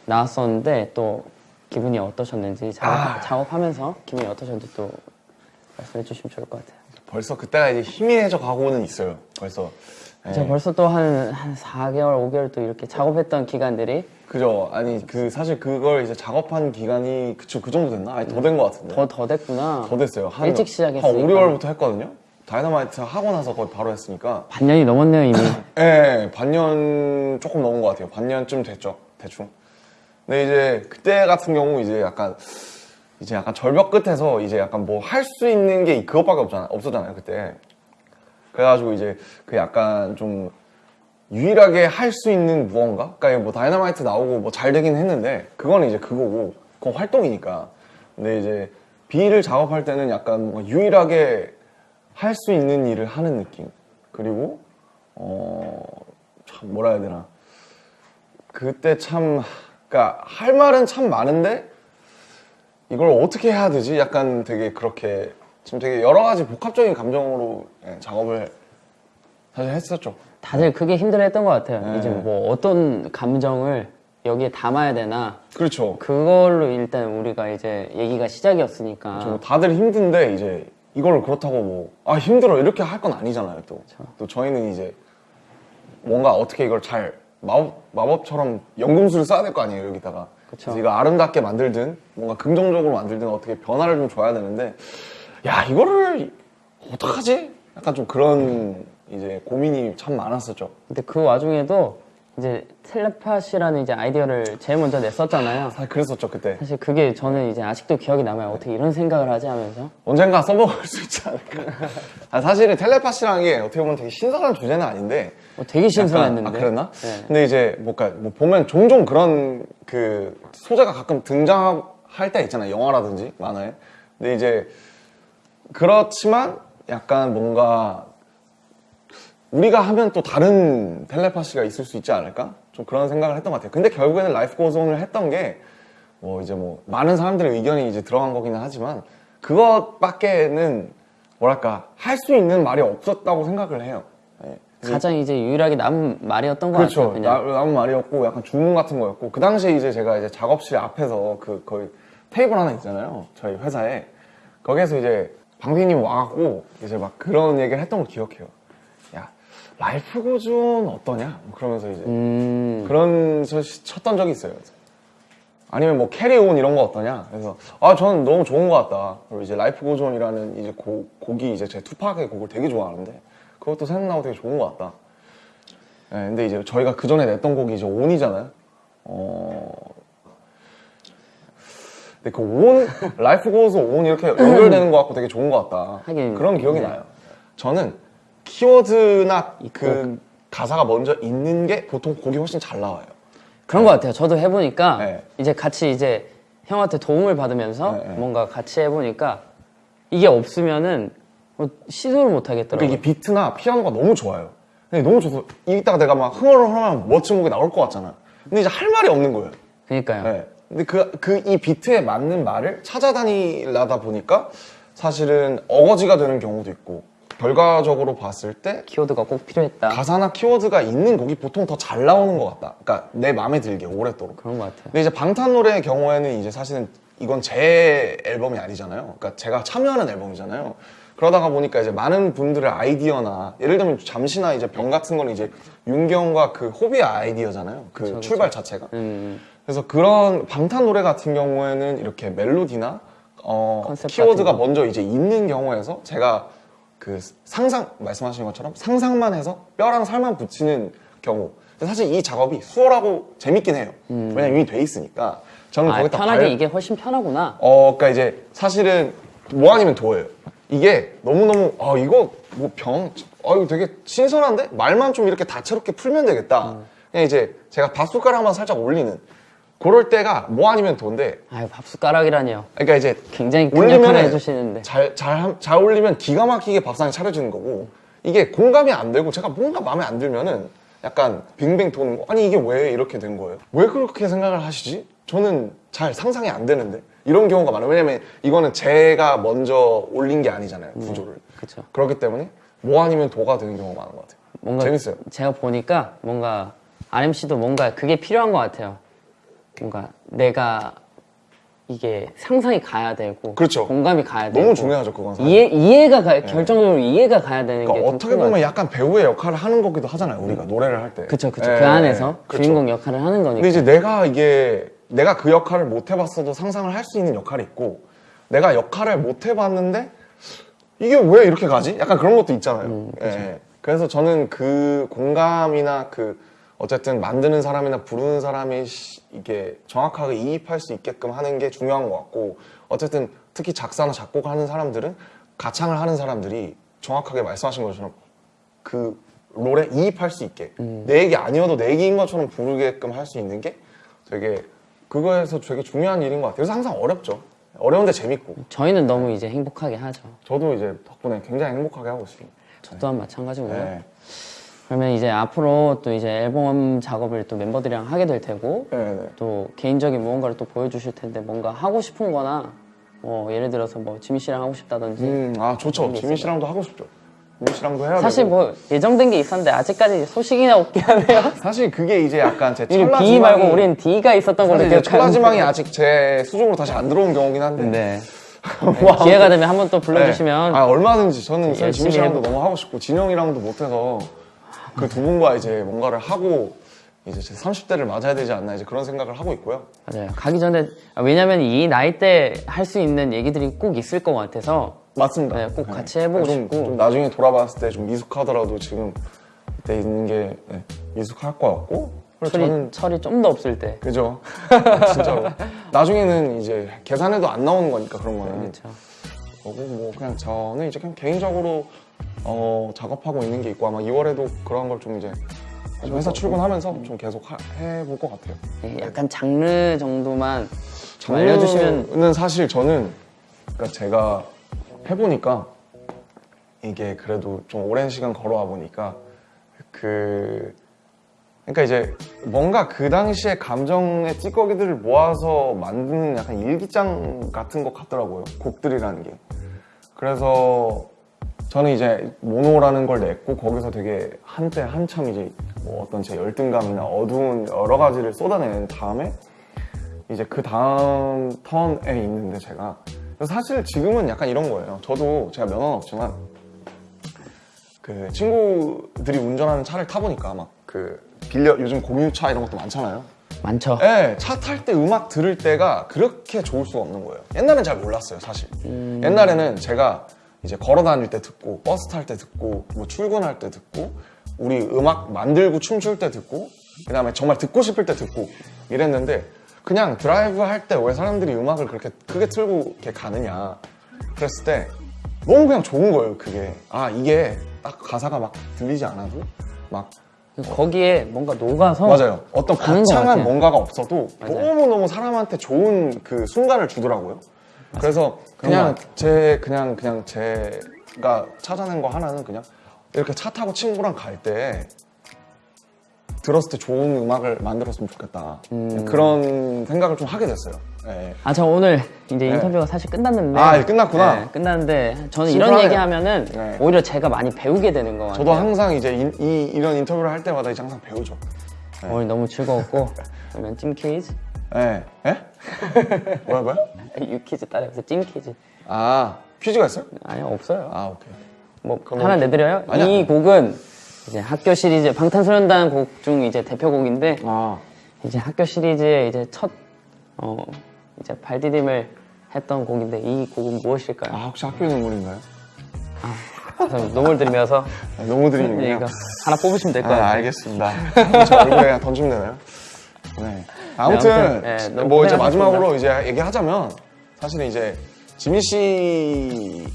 나왔었는데 또 기분이 어떠셨는지 작업, 작업하면서 기분이 어떠셨는지 또 말씀해 주시면 좋을 것 같아요. 벌써 그때가 이제 희미해져 가고는 있어요. 벌써. 네. 제가 벌써 또 한 한 4개월, 5개월 또 이렇게 작업했던 기간들이. 그죠. 아니 그 사실 그걸 이제 작업한 기간이 그쵸 그 정도 됐나? 아니 더 된 것 같은데. 더 더 됐구나. 더 됐어요. 한, 일찍 한 시작했으니까. 5, 6월부터 했거든요 다이너마이트 하고 나서 거의 바로 했으니까 반년이 넘었네요 이미. 예, 반년 조금 넘은 것 같아요. 반년쯤 됐죠, 대충. 근데 이제 그때 같은 경우 이제 약간 이제 약간 절벽 끝에서 이제 약간 뭐 할 수 있는 게 그것밖에 없잖아, 없었잖아요 그때. 그래가지고 이제 그 약간 좀 유일하게 할 수 있는 무언가? 그러니까 뭐 다이너마이트 나오고 뭐 잘 되긴 했는데 그거는 이제 그거고 그건 활동이니까. 근데 이제 B를 작업할 때는 약간 뭔가 유일하게 할 수 있는 일을 하는 느낌. 그리고 어, 참 뭐라 해야 되나. 그때 참, 그니까 할 말은 참 많은데 이걸 어떻게 해야 되지? 약간 되게 그렇게 지금 되게 여러 가지 복합적인 감정으로 예, 작업을 사실 했었죠. 다들 그게 힘들어했던 것 같아요. 네. 이제 뭐 어떤 감정을 여기에 담아야 되나 그렇죠. 그걸로 일단 우리가 이제 얘기가 시작이었으니까. 좀 다들 힘든데 이제 이걸 그렇다고 뭐 아 힘들어 이렇게 할 건 아니잖아요 또. 또 저희는 이제 뭔가 어떻게 이걸 잘 마법, 마법처럼 연금술을 써야 될 거 아니에요 여기다가. 그쵸. 그래서 이거 아름답게 만들든 뭔가 긍정적으로 만들든 어떻게 변화를 좀 줘야 되는데 야 이거를 어떡하지? 약간 좀 그런 이제 고민이 참 많았었죠. 근데 그 와중에도 이제 텔레파시라는 이제 아이디어를 제일 먼저 냈었잖아요. 사실 그랬었죠 그때. 사실 그게 저는 이제 아직도 기억이 남아요. 어떻게 이런 생각을 하지 하면서. 언젠가 써먹을 수 있지 않을까. 아, 사실은 텔레파시라는 게 어떻게 보면 되게 신선한 주제는 아닌데 어, 되게 신선했는데. 약간, 아, 그랬나? 네. 근데 이제 뭔가 뭐 보면 종종 그런 그 소재가 가끔 등장할 때 있잖아요. 영화라든지 만화에. 근데 이제 그렇지만 약간 뭔가 우리가 하면 또 다른 텔레파시가 있을 수 있지 않을까? 좀 그런 생각을 했던 것 같아요. 근데 결국에는 라이프 고존을 했던 게 뭐 이제 뭐 많은 사람들의 의견이 이제 들어간 거기는 하지만 그것밖에는 뭐랄까 할 수 있는 말이 없었다고 생각을 해요. 네. 가장 이제 유일하게 남은 말이었던 것 그렇죠. 같아요. 나- 남은 말이었고 약간 주문 같은 거였고 그 당시에 이제 제가 이제 작업실 앞에서 그 거의 테이블 하나 있잖아요. 저희 회사에 거기에서 이제 방피디님 와갖고 이제 막 그런 얘기를 했던 걸 기억해요. 야 Life Goes On 어떠냐? 뭐 그러면서 이제 음, 그런 저 쳤던 적이 있어요. 아니면 뭐 Carry On 이런 거 어떠냐? 그래서 아 저는 너무 좋은 것 같다. 그리고 이제 Life Goes On이라는 이제 곡, 곡이 이제 제 투팍의 곡을 되게 좋아하는데 그것도 생각나고 되게 좋은 것 같다. 네, 근데 이제 저희가 그 전에 냈던 곡이 이제 ON이잖아요. 어 근데 그 ON, Life Goes On 이렇게 연결되는 것 같고 되게 좋은 것 같다. 하긴, 그런 기억이 네. 나요. 저는 키워드나 그 가사가 먼저 있는 게 보통 곡이 훨씬 잘 나와요. 그런 것 같아요. 저도 해보니까 네. 이제 같이 이제 형한테 도움을 받으면서 네, 네. 뭔가 같이 해보니까 이게 없으면은 뭐 시도를 못 하겠더라고요. 그러니까 이게 비트나 피아노가 너무 좋아요. 근데 너무 좋아서 이따가 내가 막 흥얼을 하면 멋진 곡이 나올 것 같잖아. 근데 이제 할 말이 없는 거예요. 그러니까요. 네. 근데 그, 그 이 비트에 맞는 말을 찾아다니려다 보니까 사실은 어거지가 되는 경우도 있고 결과적으로 봤을 때 키워드가 꼭 필요했다. 가사나 키워드가 있는 곡이 보통 더 잘 나오는 것 같다. 그러니까 내 마음에 들게 오랫도록. 그런 것 같아요. 근데 이제 방탄 노래의 경우에는 이제 사실은 이건 제 앨범이 아니잖아요. 그러니까 제가 참여하는 앨범이잖아요. 그러다가 보니까 이제 많은 분들의 아이디어나 예를 들면 잠시나 이제 병 같은 거는 이제 윤경과 그 호비의 아이디어잖아요. 그 출발 자체가. 음, 그래서 그런 방탄 노래 같은 경우에는 이렇게 멜로디나 어, 키워드가. 먼저 이제 있는 경우에서 제가 그 상상 말씀하신 것처럼 상상만 해서 뼈랑 살만 붙이는 경우. 사실 이 작업이 수월하고 재밌긴 해요. 왜냐면 이미 돼 있으니까. 저는 음. 아, 거기다 편하게 발- 이게 훨씬 편하구나. 어, 그러니까 이제 사실은 뭐 아니면 도예요. 이게 너무너무 아 이거 뭐 병, 아 이거 되게 신선한데 말만 좀 이렇게 다채롭게 풀면 되겠다. 음. 그냥 이제 제가 밥 숟가락만 살짝 올리는 그럴 때가 뭐 아니면 도인데, 아유 밥 숟가락이라니요. 그러니까 이제 굉장히 역할을 해주시는데. 잘, 잘, 함- 잘 올리면 기가 막히게 밥상이 차려지는 거고 이게 공감이 안 되고 제가 뭔가 마음에 안 들면은 약간 빙빙 도는 거 아니 이게 왜 이렇게 된 거예요? 왜 그렇게 생각을 하시지? 저는 잘 상상이 안 되는데 이런 경우가 많아요 왜냐면 이거는 제가 먼저 올린 게 아니잖아요 구조를 그렇죠. 그렇기 때문에 뭐 아니면 도가 되는 경우가 많은 것 같아요 뭔가 재밌어요 제가 보니까 뭔가 RMC도 뭔가 그게 필요한 것 같아요. 뭔가 내가 이게 상상이 가야 되고 그렇죠. 공감이 가야 되고 너무 중요하죠 그건 사실 이해 이해가 가, 결정적으로 이해가 가야 되는 그러니까 게 어떻게 보면 약간 배우의 역할을 하는 거기도 하잖아요 우리가 노래를 할때 그쵸 그쵸 예, 그 안에서 그렇죠. 주인공 역할을 하는 거니까 근데 이제 내가 이게 내가 그 역할을 못 해봤어도 상상을 할 수 있는 역할이 있고 내가 역할을 못 해봤는데 이게 왜 이렇게 가지? 약간 그런 것도 있잖아요. 예. 그래서 저는 그 공감이나 그 어쨌든 만드는 사람이나 부르는 사람이 시- 이게 정확하게 이입할 수 있게끔 하는 게 중요한 것 같고 어쨌든 특히 작사나 작곡하는 사람들은 가창을 하는 사람들이 정확하게 말씀하신 것처럼 그 롤에 이입할 수 있게 내 얘기 아니어도 내 얘기인 것처럼 부르게끔 할 수 있는 게 되게 그거에서 되게 중요한 일인 것 같아요. 그래서 항상 어렵죠. 어려운데 재밌고 저희는 너무 이제 행복하게 하죠. 저도 이제 덕분에 굉장히 행복하게 하고 있습니다. 저 또한 마찬가지고요. 네. 그러면 이제 앞으로 또 이제 앨범 작업을 또 멤버들이랑 하게 될 테고 네, 네. 또 개인적인 무언가를 또 보여주실 텐데 뭔가 하고 싶은 거나 뭐 예를 들어서 뭐 지미 씨랑 하고 싶다든지 음, 아 좋죠. 지민 씨랑도 하고 싶죠. 지민 씨랑도 해야 사실 되고. 뭐 예정된 게 있었는데 아직까지 소식이나 없긴 하네요. 사실 그게 이제 약간 제 우리 찰나 B 말고 우린 D가 있었던 걸로 사실 이제 찰나 기억하는데. 지망이 아직 제 수중으로 다시 안 들어온 경우긴 한데. 네. 네, 기회가 되면 한번 또 불러주시면 네. 아 얼마든지 저는 열심히 지민 씨랑도 너무 하고 싶고 진영이랑도 못해서 그 두 분과 이제 뭔가를 하고 이제 제 30대를 맞아야 되지 않나 이제 그런 생각을 하고 있고요. 맞아요. 가기 전에 아, 왜냐면 이 나이 때 할 수 있는 얘기들이 꼭 있을 것 같아서 맞습니다. 네, 꼭 같이 해보고 좀, 싶고. 좀 나중에 돌아봤을 때 좀 미숙하더라도 지금 그때 있는 게 네, 미숙할 것 같고 그리고 철이 저는 철이 좀 더 없을 때. 그죠 진짜로 나중에는 이제 계산해도 안 나오는 거니까 그런 거는 그렇죠. 거고 뭐 그냥 저는 이제 그냥 개인적으로 어, 작업하고 있는 게 있고 아마 2월에도 그런 걸 좀 이제 회사 출근하면서 좀 계속 하- 해볼 것 같아요. 네, 약간 장르 정도만 좀 알려주시면 장르는 사실 저는 그러니까 제가 해보니까 이게 그래도 좀 오랜 시간 걸어와 보니까 그 그러니까 이제 뭔가 그 당시의 감정의 찌꺼기들을 모아서 만드는 약간 일기장 같은 것 같더라고요. 곡들이라는 게. 그래서 저는 이제 모노라는 걸 냈고 거기서 되게 한때 한참 이제 뭐 어떤 제 열등감이나 어두운 여러 가지를 쏟아낸 다음에 이제 그 다음 턴에 있는데 제가 사실 지금은 약간 이런 거예요. 저도 제가 면허는 없지만 그 친구들이 운전하는 차를 타보니까 막 그 빌려 요즘 공유차 이런 것도 많잖아요. 많죠. 예, 차탈 때 음악 들을 때가 그렇게 좋을 수가 없는 거예요. 옛날엔 잘 몰랐어요, 사실. 옛날에는 제가 이제 걸어 다닐 때 듣고, 버스 탈 때 듣고, 뭐 출근할 때 듣고, 우리 음악 만들고 춤출 때 듣고, 그 다음에 정말 듣고 싶을 때 듣고 이랬는데, 그냥 드라이브 할 때 왜 사람들이 음악을 그렇게 크게 틀고 이렇게 가느냐 그랬을 때 너무 그냥 좋은 거예요 그게 아 이게 딱 가사가 막 들리지 않아도 막 거기에 뭔가 녹아서 맞아요 어떤 거창한. 뭔가가 없어도 맞아요. 너무너무 사람한테 좋은 그 순간을 주더라고요 그래서 그냥 제 그냥 그냥 제가 찾아낸 거 하나는 그냥 이렇게 차 타고 친구랑 갈 때 들었을 때 좋은 음악을 만들었으면 좋겠다 음. 그런 생각을 좀 하게 됐어요 예. 아저 오늘 이제 인터뷰가 사실 끝났는데 아, 끝났구나. 네, 끝났는데 저는 이런. 얘기하면은 네. 오히려 제가 많이 배우게 되는 거 같아요. 저도 항상 이제 이, 이, 런 인터뷰를 할 때마다 이제 항상 배우죠 오늘 너무 즐거웠고 그러면 찜 퀴즈 예? 예? 뭐야 뭐야? 유 퀴즈 따라해서 찜 퀴즈 아 퀴즈가 있어요? 아니요 없어요. 아 오케이 뭐 그럼 하나 뭐- 내드려요. 아니야. 이 곡은 이제 학교 시리즈 방탄소년단 곡 중 이제 대표곡인데 아 이제 학교 시리즈의 이제 첫 어, 이제 발디딤을 했던 곡인데 이 곡은 무엇일까요? 아, 혹시 학교의 눈물인가요? 그래서 눈물 들면서 아, 너무 드리는군요 이거 하나 뽑으시면 될것 아, 같아요. 알겠습니다. 저 얼굴에 그냥 던지면 되나요? 네. 아무튼, 아무튼, 네, 뭐 이제 고생하셨습니다. 마지막으로 이제 얘기하자면, 사실은 이제 지민 씨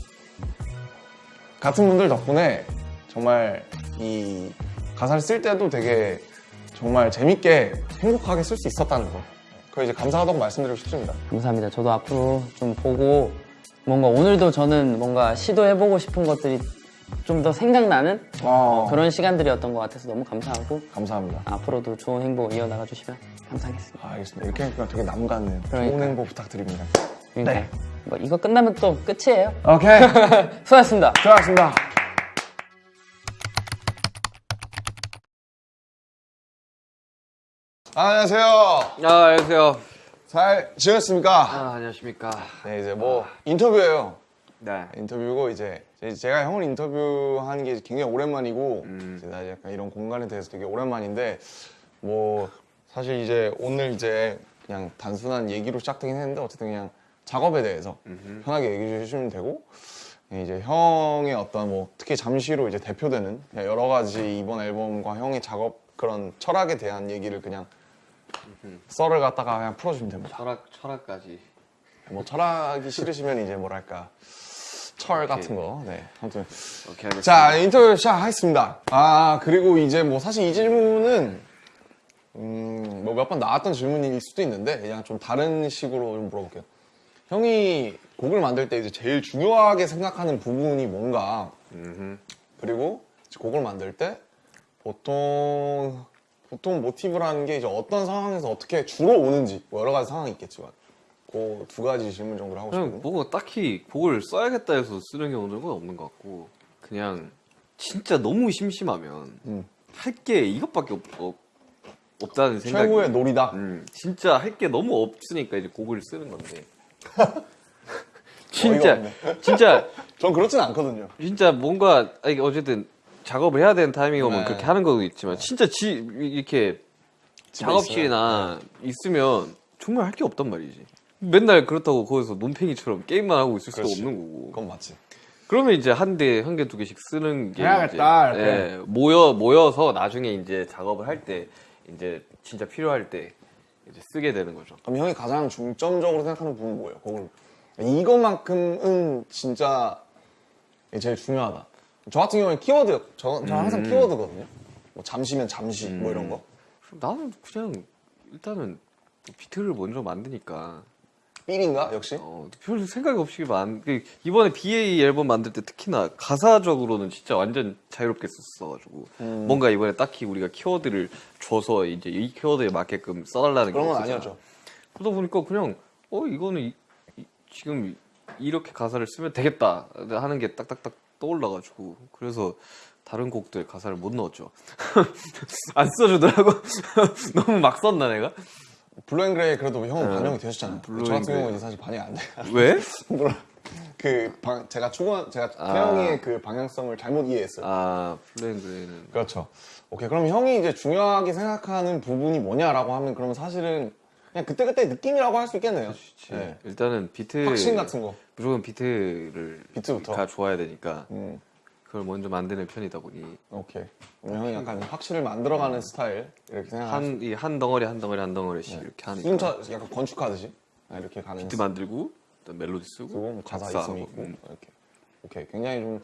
같은 분들 덕분에 정말 이 가사를 쓸 때도 되게 정말 재밌게 행복하게 쓸 수 있었다는 거. 그거 이제 감사하다고 말씀드리고 싶습니다. 감사합니다. 저도 앞으로 좀 보고 뭔가 오늘도 저는 뭔가 시도해보고 싶은 것들이 좀 더 생각나는 어, 그런 시간들이었던 것 같아서 너무 감사하고 감사합니다. 앞으로도 좋은 행복 이어나가 주시면 감사하겠습니다. 아, 알겠습니다. 이렇게 하니까 되게 남 같네요. 좋은 그러니까요. 행복 부탁드립니다. 그러니까 네. 뭐 이거 끝나면 또 끝이에요. 오케이. 수고하셨습니다. 수고하셨습니다. 안녕하세요. 아, 안녕하세요. 잘 지냈습니까? 아, 안녕하십니까. 네, 이제 뭐 인터뷰예요. 네. 인터뷰고 이제 이 제 제가 형을 인터뷰하는 게 굉장히 오랜만이고 음. 나 약간 이런 공간에 대해서 되게 오랜만인데 뭐 사실 이제 오늘 이제 그냥 단순한 얘기로 시작되긴 했는데 어쨌든 그냥 작업에 대해서 편하게 얘기해 주시면 되고 이제 형의 어떤 뭐 특히 잠시로 이제 대표되는 여러 가지 이번 앨범과 형의 작업 그런 철학에 대한 얘기를 그냥 썰을 갖다가 그냥 풀어주면 됩니다. 철학, 철학까지. 뭐 철학이 싫으시면 이제 뭐랄까 철 같은 거. 네. 아무튼 오케이. 자 인터뷰 시작하겠습니다. 아 그리고 이제 뭐 사실 이 질문은 음 뭐 몇 번 나왔던 질문일 수도 있는데 그냥 좀 다른 식으로 좀 물어볼게요. 형이 곡을 만들 때 이제 제일 중요하게 생각하는 부분이 뭔가 그리고 곡을 만들 때 보통 보통 모티브라는 게 이제 어떤 상황에서 어떻게 주로 오는지 뭐 여러 가지 상황이 있겠지만 그 두 가지 질문 정도를 하고 싶거든요. 뭐가 딱히 곡을 써야겠다 해서 쓰는 경우는 없는 것 같고 그냥 진짜 너무 심심하면 음. 할게 이것밖에 없, 없, 다는 생각이 최고의 놀이다. 음, 진짜 할 게 너무 없으니까 이제 곡을 쓰는 건데 진짜 진짜 전 그렇진 않거든요. 진짜 뭔가 아니, 어쨌든 작업을 해야 되는 타이밍이 오면 네. 그렇게 하는 것도 있지만 진짜 지 이렇게 작업실이나 있으면 정말 할 게 없단 말이지. 맨날 그렇다고 거기서 논팽이처럼 게임만 하고 있을 수가 그렇지. 없는 거고. 그건 맞지. 그러면 이제 한 대, 한 개, 두 개씩 쓰는 게 해야겠다, 이제. 예, 모여 모여서 나중에 이제 작업을 할 때 이제 진짜 필요할 때 이제 쓰게 되는 거죠. 그럼 형이 가장 중점적으로 생각하는 부분은 뭐예요? 곡을 이것만큼은 진짜 제일 중요하다. 저 같은 경우는 키워드, 저, 저 항상 키워드거든요. 뭐 잠시면 잠시, 뭐 이런 거. 나는 그냥 일단은 비트를 먼저 만드니까 삘인가 역시? 어, 별 생각 없이 만 그, 이번에 BA 앨범 만들 때 특히나 가사적으로는 진짜 완전 자유롭게 썼어가지고 음. 뭔가 이번에 딱히 우리가 키워드를 줘서 이제 이 키워드에 맞게끔 써달라는 그런 건 없었잖아. 아니었죠. 그러다 보니까 그냥 어 이거는 이- 이- 지금 이렇게 가사를 쓰면 되겠다 하는 게 딱딱딱 떠올라가지고 그래서 다른 곡들 가사를 못 넣었죠. 안 써주더라고. 너무 막 썼나 내가? Blue & Grey 그래도 형은 네. 반영이 되셨잖아요. Blue 저 같은. 경우는 사실 반영이 안 돼요. 왜? 물론 그 방, 제가 추구한 제가 아. 태형이의 그 방향성을 잘못 이해했어요. 아 Blue & Grey는 그렇죠. 오케이. 그럼 형이 이제 중요하게 생각하는 부분이 뭐냐라고 하면 그러면 사실은 그냥 그때그때 느낌이라고 할 수 있겠네요. 네. 일단은 비트 확신 같은 거. 무조건 비트를 비트부터? 가 좋아야 되니까 음. 그걸 먼저 만드는 편이다 보니 오케이. 형이 약간 확실히 만들어가는 스타일 이렇게 생각. 한이 한 덩어리 한 덩어리 한 덩어리씩 이렇게 하니까 순차 약간 건축하듯이 아, 이렇게 가는. 비트 만들고 그다음 멜로디 쓰고 뭐 가사 작사하고, 있으면 있고 음. 이렇게. 오케이. 굉장히 좀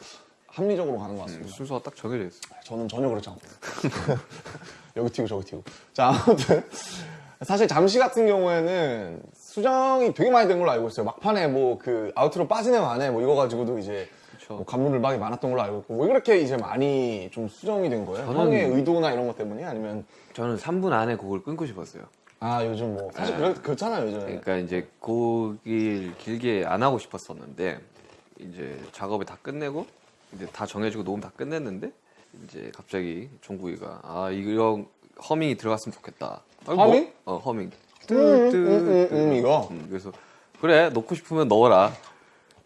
합리적으로 가는 것 같습니다. 순서가 딱 정해져 있어. 저는 전혀 그렇지 않고 여기 튀고 저기 튀고 자 아무튼 사실 잠시 같은 경우에는 수정이 되게 많이 된 걸로 알고 있어요 막판에 뭐 그 아우트로 빠지네 마네 뭐 이거 가지고도 이제 그쵸. 뭐 감론을박이 많았던 걸로 알고 있고 왜 그렇게 이제 많이 좀 수정이 된 거예요? 저는- 형의 의도나 이런 것 때문에 아니면 저는 3분 안에 곡을 끊고 싶었어요. 아 요즘 뭐 사실 그렇, 그렇잖아요 요즘에 그러니까 이제 곡을 길게 안 하고 싶었었는데 이제 작업을 다 끝내고 이제 다 정해지고 녹음 다 끝냈는데 이제 갑자기 정국이가 아 이런 허밍이 들어갔으면 좋겠다. 아, 뭐? 허밍? 어 허밍. 음, 음, 음, 음, 이거 음, 그래서 그래 넣고 싶으면 넣어라.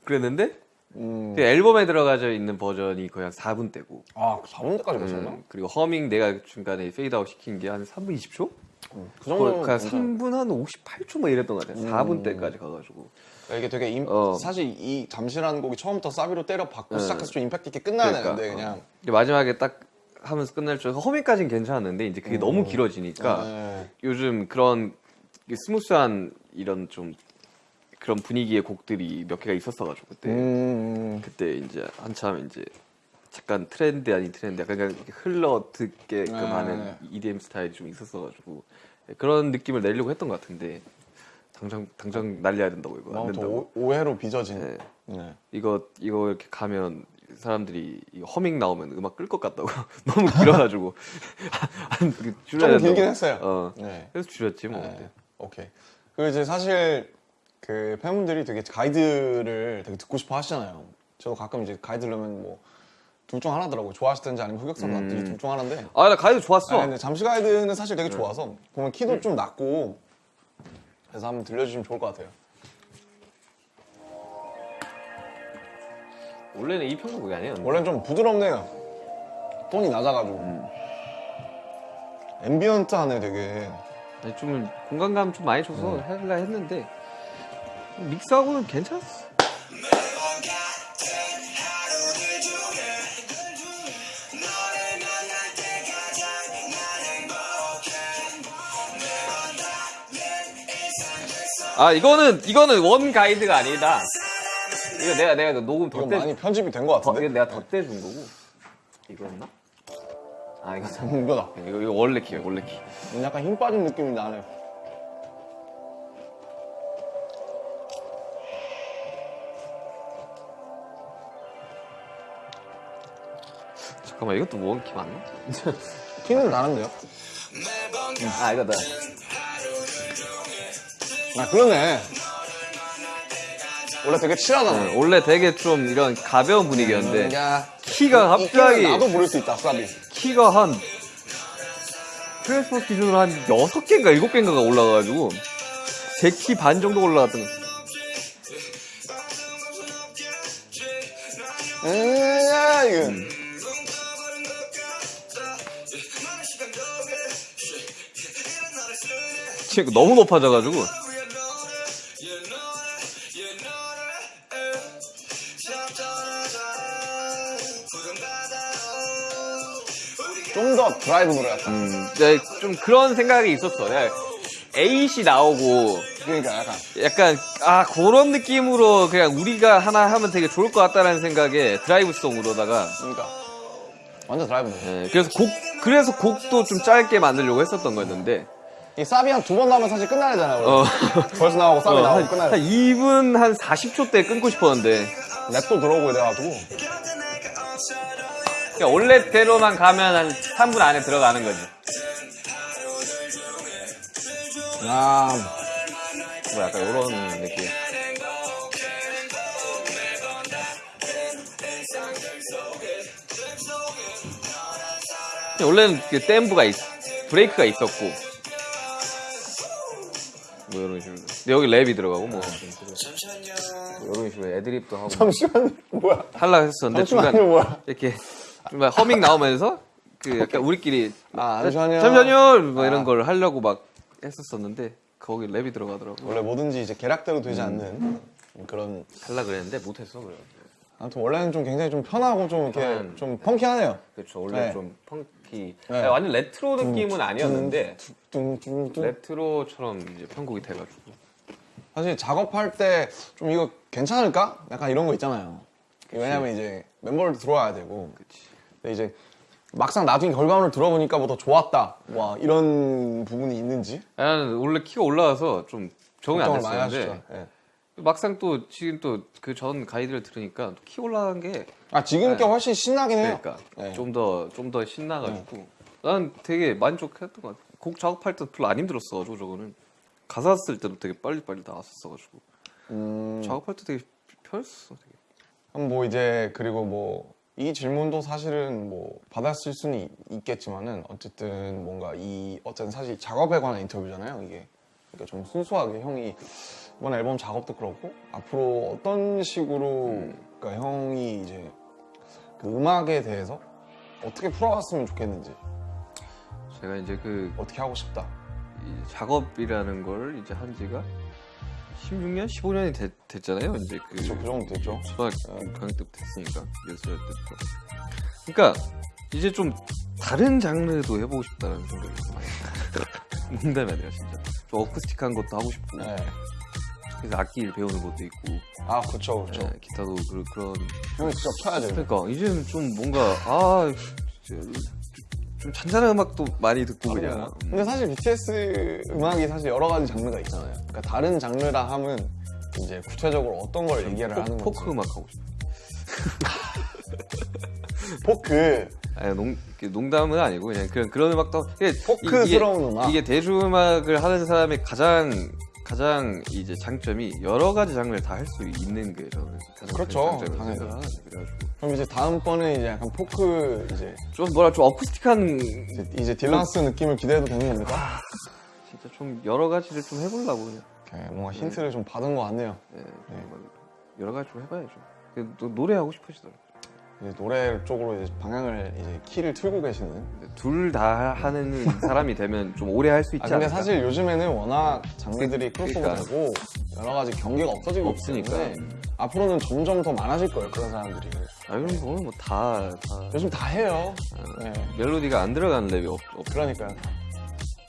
그랬는데 음. 그 앨범에 들어가져 있는 버전이 거의 한 4분대고 아 4분 대까지 갔었나? 음, 그리고 허밍 내가 중간에 페이드아웃 시킨 게 한 3분 20초? 그 정도면 거의 한 괜찮아요. 3분 한 58초 뭐 이랬던 것 같아요. 4분 때까지 가가지고. 이게 되게 임- 어. 사실 이 잠시라는 곡이 처음부터 사비로 때려 박고 네. 시작해서 좀 임팩트 있게 끝나야 그러니까, 되는데 어. 그냥 근데 마지막에 딱 하면서 끝날 줄 허밍까지는 괜찮았는데 이제 그게 너무 길어지니까 네. 요즘 그런 스무스한 이런 좀 그런 분위기의 곡들이 몇 개가 있었어가지고 그때 음, 그때 이제 한참 이제 잠깐 트렌드 아닌 트렌드 약간 그냥 흘러 듣게끔 네. 하는 EDM 스타일이 좀 있었어가지고 그런 느낌을 내려고 했던 것 같은데 당장 당장 날려야 된다고 이거 안 너무 더 된다고 오- 오해로 빚어진. 네. 네. 이거 이거 이렇게 가면 사람들이 이 허밍 나오면 음악 끌 것 같다고 너무 길어가지고 한- 그 줄여야 좀 길긴 된다고. 했어요. 어 네. 그래서 줄였지 뭐 네. 오케이. 그리고 이제 사실 그 팬분들이 되게 가이드를 되게 듣고 싶어 하시잖아요. 저도 가끔 이제 가이드 들으면 뭐 둘 중 하나더라고. 좋아하시든지 아니면 흑역사로 음. 놨든지 둘중 하나인데. 아 나 가이드 좋았어 아, 근데 잠시 가이드는 사실 되게 좋아서 보면 키도 좀 낮고 그래서 한번 들려주시면 좋을 것 같아요. 원래는 이 편곡이 아니에요 원래는 좀 부드럽네요. 톤이 낮아가지고. 음. 앰비언트하네 되게. 아니, 좀 공간감 좀 많이 줘서 하려 했는데 믹스하고는 괜찮았어 아 이거는 이거는 원 가이드가 아니다 이거 내가 내가 녹음 이거 덧대 많이 편집이 된것 더, 같은데. 이거 내가 덧대준 거고 이거였나? 아 이거잖아 이거다. 이거, 이거 원래 키야 원래 키 약간 힘 빠진 느낌이 나네. 잠깐만 이것도 원키 맞나? 키는 나는데요? 아 이거다 아 그러네. 원래 되게 칠하잖아. 네, 원래 되게 좀 이런 가벼운 분위기였는데 야, 키가 이 갑자기 키는 나도 부를 수 있다, 사비. 키가 한 트랜스포스 기준으로 한 6개인가 7개인가가 올라가가지고 제 키 반 정도 올라갔던 거 음, 야, 이거. 지금 너무 높아져가지고 좀 더 드라이브 노래였다. 음, 네, 좀 그런 생각이 있었어 내가 에잇이 나오고 그러니까 약간. 약간 아 그런 느낌으로 그냥 우리가 하나 하면 되게 좋을 것 같다라는 생각에 드라이브송으로다가 그러니까. 완전 드라이브 노래. 예, 그래서 곡 그래서 곡도 좀 짧게 만들려고 했었던 거였는데 이 사비 한 두 번 나오면 사실 끝나야 되잖아요. 어. 벌써 나오고 사비 어, 나오고 한, 끝나야 한 돼. 2분 한 40초 때 끊고 싶었는데 랩도 들어오고 이래가지고. 그냥 원래대로만 가면 한 3분 안에 들어가는 거지 야, 뭐 약간 이런 느낌 원래는 그 댐브가 있, 브레이크가 있었고 뭐 이런 식으로 근데 여기 랩이 들어가고 뭐, 뭐 이런 식으로 애드립도 하고 잠시만요. 뭐야? 하려고 했었는데 잠시만요, 중간 뭐야? 이렇게 좀 허밍 나오면서 그 약간 우리끼리 아, 잠시만요. 잠시만요 뭐 아. 이런 걸 하려고 막 했었었는데 거기 랩이 들어가더라고 원래 뭐든지 이제 계략대로 음. 되지 않는 그런. 할라 그랬는데 못했어 그래 아무튼 원래는 좀 굉장히 좀 편하고 좀 이렇게 편한. 좀 funky하네요. 그렇죠. 원래 네. 좀 funky. 네. 아니, 완전 레트로 느낌은 아니었는데. 레트로처럼 이제 편곡이 돼가지고. 사실 작업할 때 좀 이거 괜찮을까? 약간 이런 거 있잖아요. 왜냐면 이제 멤버를 들어와야 되고. 그치. 근데 이제 막상 나중에 결과물을 들어보니까 뭐 더 좋았다. 와 이런 부분이 있는지 나는 원래 키가 올라와서 좀 적응이 안 됐었는데. 막상 또 지금 또 그 전 가이드를 들으니까 또키 올라간 게 아 지금 게 훨씬 신나긴 해요. 그러니까 네. 좀더 좀 더 신나가지고 난 되게 만족했던 것 같아. 곡 작업할 때 별로 안 힘들었어가지고 저거는 가사 쓸 때도 되게 빨리 빨리 나왔었어가지고 음, 작업할 때 되게 편했어. 되게. 그럼 뭐 이제 그리고 뭐 이 질문도 사실은 뭐 받았을 수는 있- 있겠지만은 어쨌든 뭔가 이 어쨌든 사실 작업에 관한 인터뷰잖아요 이게 그러니까 좀 순수하게 형이 이번 앨범 작업도 그렇고 앞으로 어떤 식으로 그러니까 형이 이제 그 음악에 대해서 어떻게 풀어갔으면 좋겠는지 제가 이제 그 어떻게 하고 싶다 이 작업이라는 걸 이제 한 지가 16년, 15년이 됐, 잖아요 이제 그 그쵸, 그 정도 됐죠 초등학교 때부터 됐으니까 예술 때부터. 그러니까 이제 좀 다른 장르도 해보고 싶다는 생각이 좀 많이. 농담이 아니라 진짜 좀 어쿠스틱한 것도 하고 싶고 네. 그래서 악기를 배우는 것도 있고 아 그쵸 그쵸 예, 기타도 그, 그런 형이 직접 쳐야 돼요 그러니까 이제는 좀 뭔가 아 진짜 좀 잔잔한 음악도 많이 듣고 그냥 음. 근데 사실 BTS 음악이 사실 여러 가지 장르가 있잖아요. 그러니까 다른 장르라 하면 이제 구체적으로 어떤 걸 얘기를 하는 포, 건지. 포크 음악 하고 싶어. 포크. 아니, 농, 농담은 아니고 그냥 그런 그런 음악도 포크스러운 음악. 이게 대중음악을 하는 사람의 가장 가장 이제 장점이 여러 가지 장르를 다 할 수 있는 게 저는 가장 그렇죠. 큰 장점이라고 당연히. 그래가지고 그럼 이제 다음번에 이제 약간 포크 이제 좀 뭐라 좀 어쿠스틱한 이제, 이제 딜란스 느낌을 기대해도 되는 겁니까? 진짜 좀 여러 가지를 좀 해보려고 그냥 오케이, 뭔가 힌트를 좀 받은 것 같네요. 예, 좀 여러 가지 좀 해봐야죠. 그, 또 노래하고 싶으시더라고요. 이제 노래 쪽으로 이제 방향을 이제 키를 틀고 계시는. 둘 다 하는 사람이 되면 좀 오래 할 수 있지 아 근데 않을까? 사실 요즘에는 워낙 장르들이 크로스오버 그러니까. 되고 여러 가지 경계가 없어지고 없으니까. 때문에 앞으로는 점점 더 많아질 거예요 그런 사람들이. 아 이런 거는 뭐다 다. 요즘 다 해요. 네. 멜로디가 안 들어가는 랩이 없, 없 그러니까요.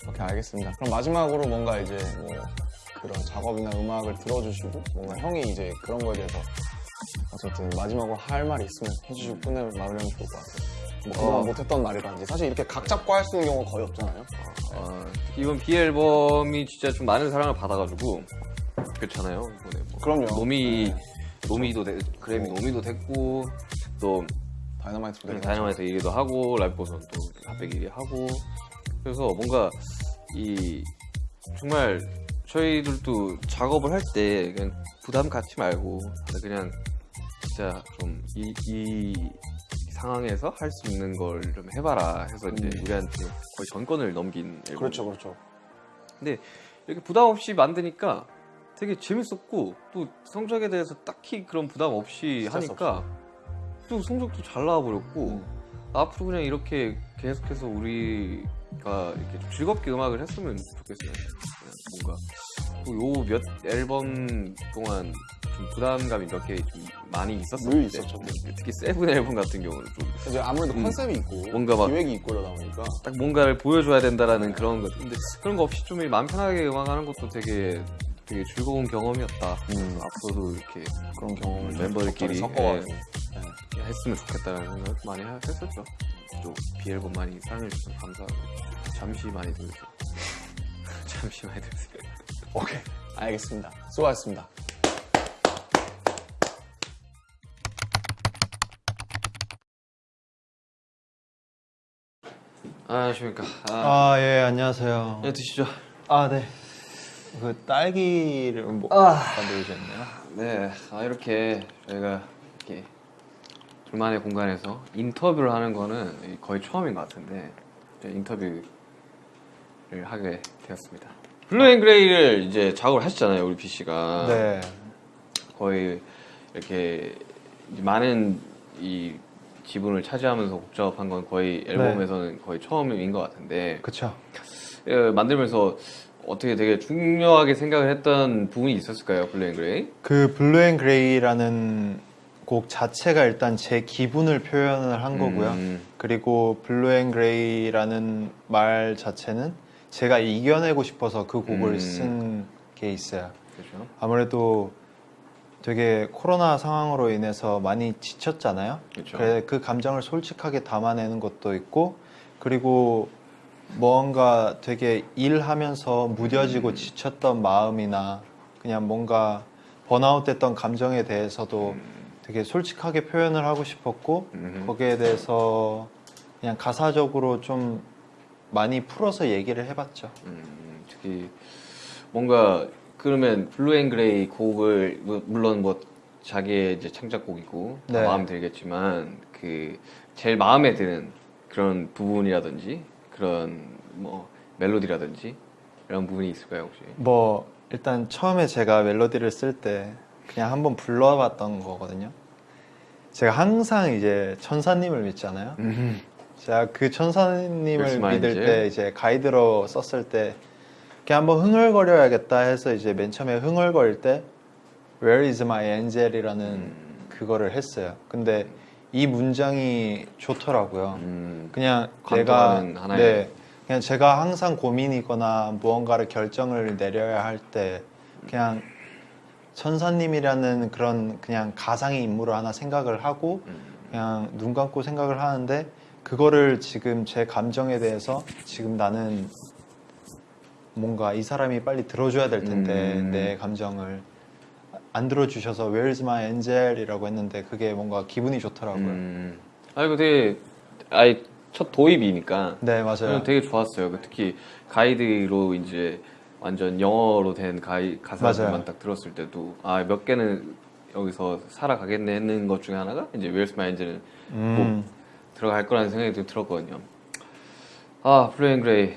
오케이 알겠습니다. 그럼 마지막으로 뭔가 이제 뭐 그런 작업이나 음악을 들어주시고 뭔가 형이 이제 그런 거에 대해서 어쨌든 마지막으로 할 말이 있으면 해주시고 끝내 마무리하면 좋을 것 같아요. 뭐 그동안 어. 못했던 말이라든지 사실 이렇게 각 잡고 할 수 있는 경우가 거의 없잖아요. 어, 이번 BE 앨범이 진짜 좀 많은 사랑을 받아가지고 그렇잖아요. 이번에 뭐 그럼요. 노미 노미도 되, 그래미 노미도 됐고 또 Dynamite도 되게 다이너마이트 1위도 하고 Life Goes On 또 핫백 1위 하고 그래서 뭔가 이 정말 저희들도 작업을 할 때 그냥 부담 갖지 말고 그냥 진짜 좀이 이 상황에서 할 수 있는 걸 좀 해봐라 해서 이제 우리한테 거의 전권을 넘긴 앨범. 그렇죠, 그렇죠. 근데 이렇게 부담 없이 만드니까 되게 재밌었고 또 성적에 대해서 딱히 그런 부담 없이 하니까 또 성적도 잘 나와버렸고 앞으로 그냥 이렇게 계속해서 우리가 이렇게 좀 즐겁게 음악을 했으면 좋겠어요. 뭔가 요 몇 앨범 동안 좀 부담감이 몇 개 좀 많이 늘 있었었는데 있었죠. 특히 세븐 앨범 같은 경우는 좀 이제 아무래도 음. 컨셉이 있고 뭔가 막- 기획이 있고 이러다 보니까 딱 뭔가를 보여줘야 된다라는 그런 것. 근데 그런 거 없이 좀 마음 편하게 음악하는 것도 되게 되게 즐거운 경험이었다. 음. 앞으로도 이렇게 그런 경험을 좀 멤버들끼리, 섞어가지고 예. 했으면 좋겠다는 생각 많이 하- 했었죠. 또 비앨범 많이 사랑해주셔서 감사하고 잠시 많이 들으세요. 잠시 많이 들으세요. 오케이 알겠습니다. 수고하셨습니다. 안녕하십니까. 아, 아, 예, 안녕하세요. 네, 드시죠. 아, 네. 그 딸기를 뭐 만들어주셨네요. 네, 아, 이렇게 저희가 이렇게 둘만의 공간에서 인터뷰를 하는 거는 거의 처음인 것 같은데 인터뷰를 하게 되었습니다. Blue & Grey를 이제 작업을 하셨잖아요, 우리 V 씨가. 네. 거의 이렇게 많은 이 지분을 차지하면서 곡 작업한 건 거의 앨범에서는 거의 처음인 것 같은데 그쵸. 예, 만들면서 어떻게 되게 중요하게 생각을 했던 부분이 있었을까요, Blue & Grey? 그 Blue & Grey라는 곡 자체가 일단 제 기분을 표현을 한 거고요. 음. 그리고 Blue & Grey라는 말 자체는 제가 이겨내고 싶어서 그 곡을 음. 쓴게 있어요. 그렇죠. 아무래도 되게 코로나 상황으로 인해서 많이 지쳤잖아요. 그렇죠. 그래 그 감정을 솔직하게 담아내는 것도 있고 그리고 뭔가 되게 일하면서 무뎌지고 음. 지쳤던 마음이나 그냥 뭔가 번아웃됐던 감정에 대해서도 되게 솔직하게 표현을 하고 싶었고 음. 거기에 대해서 그냥 가사적으로 좀 많이 풀어서 얘기를 해봤죠. 음, 특히 뭔가 그러면 Blue and Grey 곡을 뭐, 물론 뭐 자기의 이제 창작곡이고 다 네. 마음 들겠지만 그 제일 마음에 드는 그런 부분이라든지 그런 뭐 멜로디라든지 이런 부분이 있을까요 혹시? 뭐 일단 처음에 제가 멜로디를 쓸 때 그냥 한번 불러봤던 거거든요. 제가 항상 이제 천사님을 믿잖아요. 제가 그 천사님을 믿을. 때 이제 가이드로 썼을 때 그냥 한번 흥얼거려야겠다 해서 이제 맨 처음에 흥얼거릴 때 Where is my angel이라는 음. 그거를 했어요. 근데 이 문장이 좋더라고요. 음, 그냥 내가 하나의- 네 그냥 제가 항상 고민이거나 무언가를 결정을 내려야 할 때 그냥 천사님이라는 그런 그냥 가상의 인물을 하나 생각을 하고 음. 그냥 눈 감고 생각을 하는데 그거를 지금 제 감정에 대해서 지금 나는 뭔가 이 사람이 빨리 들어줘야 될 텐데 음. 내 감정을 안 들어주셔서 Where's my angel이라고 했는데 그게 뭔가 기분이 좋더라고요. 음. 아 이거 되게 아예 첫 도입이니까 네 맞아요. 되게 좋았어요. 그 특히 가이드로 이제 완전 영어로 된 가이 가사들만. 딱 들었을 때도 아 몇 개는 여기서 살아가겠네 했는 것 중에 하나가 이제 Where's my angel은 음. 들어갈 거라는 생각이 좀 들었거든요. 아 Blue and Grey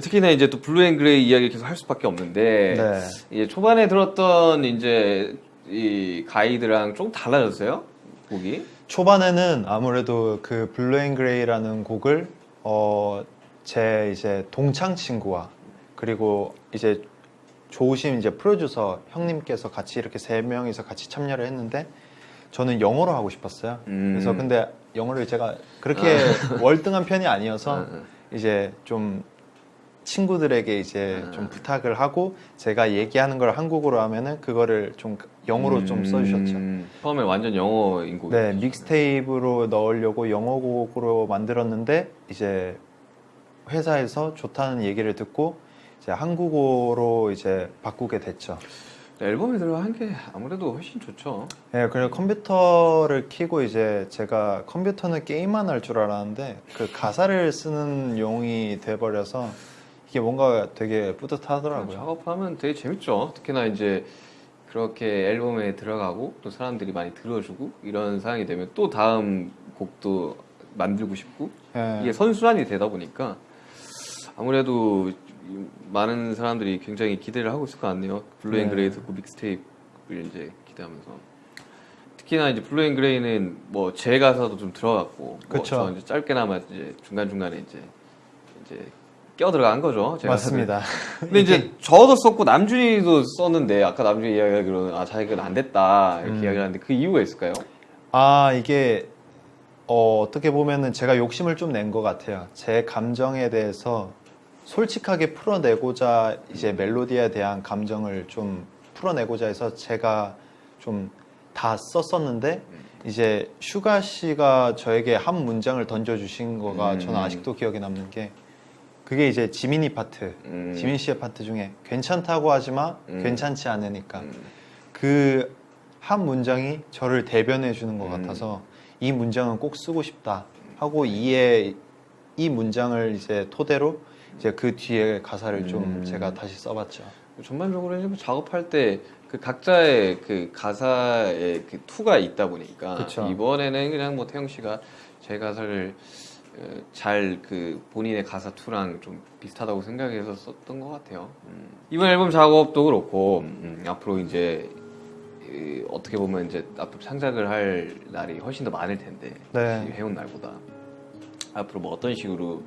특히나 이제 또 Blue and Grey 이야기를 계속 할 수밖에 없는데 네. 이제 초반에 들었던 이제 이 가이드랑 좀 달라졌어요 곡이 초반에는 아무래도 그 Blue and Grey라는 곡을 어, 제 이제 동창 친구와 그리고 이제 좋으신 이제 프로듀서 형님께서 같이 이렇게 세 명이서 같이 참여를 했는데 저는 영어로 하고 싶었어요. 음. 그래서 근데 영어를 제가 그렇게 월등한 편이 아니어서 응, 응. 이제 좀 친구들에게 이제 아. 좀 부탁을 하고 제가 얘기하는 걸 한국어로 하면은 그거를 좀 영어로 좀 써주셨죠. 음, 처음에 완전 영어인 곡이 네, 믹스테이프로 넣으려고 영어 곡으로 만들었는데 이제 회사에서 좋다는 얘기를 듣고 이제 한국어로 이제 바꾸게 됐죠. 앨범에 들어간 게 아무래도 훨씬 좋죠. 네, 그리고 컴퓨터를 키고 이제 제가 컴퓨터는 게임만 할 줄 알았는데 그 가사를 쓰는 용이 돼버려서 이게 뭔가 되게 뿌듯하더라고요. 작업하면 되게 재밌죠. 특히나 이제 그렇게 앨범에 들어가고 또 사람들이 많이 들어주고 이런 상황이 되면 또 다음 곡도 만들고 싶고 네. 이게 선순환이 되다 보니까 아무래도 많은 사람들이 굉장히 기대를 하고 있을 것 같네요. Blue and 네. Grey 듣고 mixtape를 이제 기대하면서 특히나 이제 Blue and Grey는 뭐 제 가사도 좀 들어갔고 그쵸. 뭐 저 이제 짧게나마 이제 중간 중간에 이제 이제 껴 들어간 거죠. 맞습니다. 근데 이제 저도 썼고 남준이도 썼는데 아까 남준이 이야기하기로는 아 자기가 안 됐다 이렇게 음. 이야기를 하는데 그 이유가 있을까요? 아 이게 어, 어떻게 보면은 제가 욕심을 좀 낸 것 같아요. 제 감정에 대해서 솔직하게 풀어내고자 이제 멜로디에 대한 감정을 좀 풀어내고자 해서 제가 좀 다 썼었는데 이제 슈가 씨가 저에게 한 문장을 던져주신 거가 음. 저는 아직도 기억에 남는 게 그게 이제 지민이 파트, 음. 지민 씨의 파트 중에 괜찮다고 하지만 음. 괜찮지 않으니까 음. 그 한 문장이 저를 대변해 주는 것 음. 같아서 이 문장은 꼭 쓰고 싶다 하고 이에 이 문장을 이제 토대로 이제 그 뒤에 가사를 좀 음. 제가 다시 써봤죠. 전반적으로 이제 뭐 작업할 때 그 각자의 그 가사의 그 투가 있다 보니까 그쵸. 이번에는 그냥 뭐 태형 씨가 제 가사를 어, 잘 그 본인의 가사 투랑 좀 비슷하다고 생각해서 썼던 것 같아요. 음. 이번 앨범 작업도 그렇고 음, 앞으로 이제 이, 어떻게 보면 이제 앞으로 창작을 할 날이 훨씬 더 많을 텐데 네. 이 해온 날보다 앞으로 뭐 어떤 식으로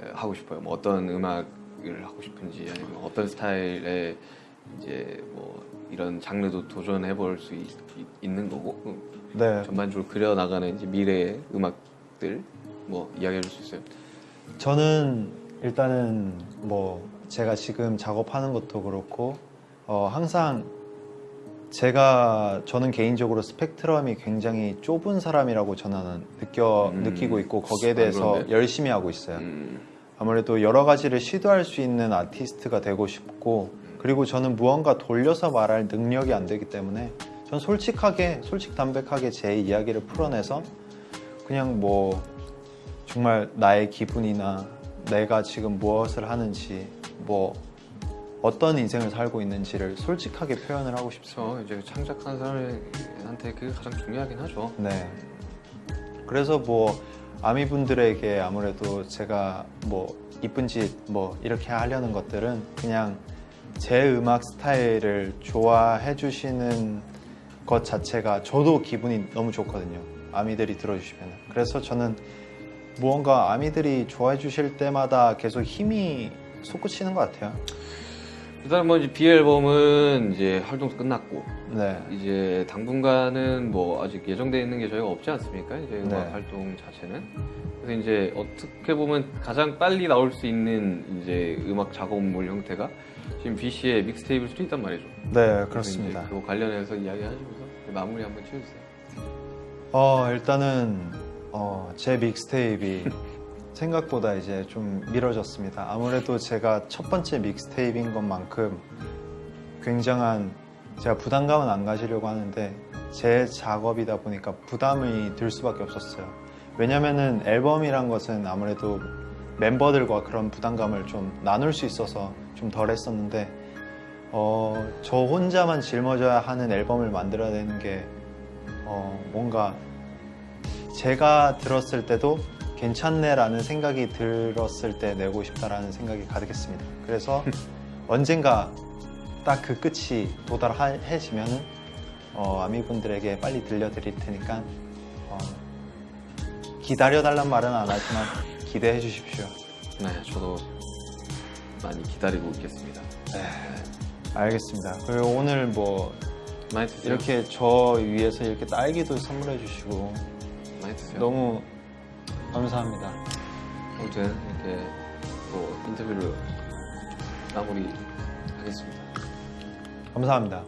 에, 하고 싶어요? 뭐 어떤 음악을 하고 싶은지 아니면 어떤 스타일의 이제 뭐 이런 장르도 도전해 볼 수 있는 거고 음, 네. 전반적으로 그려 나가는 이제 미래의 음악들 뭐 이야기해 줄 수 있어요? 저는 일단은 뭐 제가 지금 작업하는 것도 그렇고 어, 항상 제가 저는 개인적으로 스펙트럼이 굉장히 좁은 사람이라고 저는 느껴 음. 느끼고 있고 거기에 아, 대해서 그런데? 열심히 하고 있어요. 음, 아무래도 여러 가지를 시도할 수 있는 아티스트가 되고 싶고 그리고 저는 무언가 돌려서 말할 능력이 안 되기 때문에 전 솔직하게 솔직 담백하게 제 이야기를 풀어내서 그냥 뭐 정말 나의 기분이나 내가 지금 무엇을 하는지 뭐 어떤 인생을 살고 있는지를 솔직하게 표현을 하고 싶습니다. 그렇죠. 이제 창작하는 사람한테 그게 가장 중요하긴 하죠. 네. 그래서 뭐 아미 분들에게 아무래도 제가 뭐 이쁜 짓 뭐 이렇게 하려는 것들은 그냥 제 음악 스타일을 좋아해 주시는 것 자체가 저도 기분이 너무 좋거든요. 아미들이 들어주시면. 그래서 저는 무언가 아미들이 좋아해 주실 때마다 계속 힘이 솟구치는 것 같아요. 일단 뭐 이제 B 앨범은 이제 활동도 끝났고 네. 이제 당분간은 뭐 아직 예정되어 있는 게 저희가 없지 않습니까? 이제 음악 네. 활동 자체는. 그래서 이제 어떻게 보면 가장 빨리 나올 수 있는 이제 음악 작업물 형태가 지금 B 씨의 믹스테이프일 수도 있단 말이죠. 네, 그렇습니다. 그거 관련해서 이야기하시면서 마무리 한번 치워주세요. 어 일단은 어, 제 믹스테이프이 생각보다 이제 좀 미뤄졌습니다. 아무래도 제가 첫 번째 믹스테이프인 것만큼 굉장한 제가 부담감은 안 가지려고 하는데 제 작업이다 보니까 부담이 들 수밖에 없었어요. 왜냐면은 앨범이란 것은 아무래도 멤버들과 그런 부담감을 좀 나눌 수 있어서 좀 덜 했었는데 어, 저 혼자만 짊어져야 하는 앨범을 만들어야 되는 게 어, 뭔가 제가 들었을 때도 괜찮네라는 생각이 들었을 때 내고 싶다라는 생각이 가득했습니다. 그래서 언젠가 딱 그 끝이 도달해지면은 어, 아미분들에게 빨리 들려드릴 테니까 어, 기다려달란 말은 안 하지만 기대해 주십시오. 네, 저도 많이 기다리고 있겠습니다. 알겠습니다. 그리고 오늘 뭐. 이렇게 저 위해서 이렇게 딸기도 선물해 주시고 많이 드세요. 너무 감사합니다. 아무튼 이렇게 또 인터뷰를 마무리 하겠습니다. 감사합니다.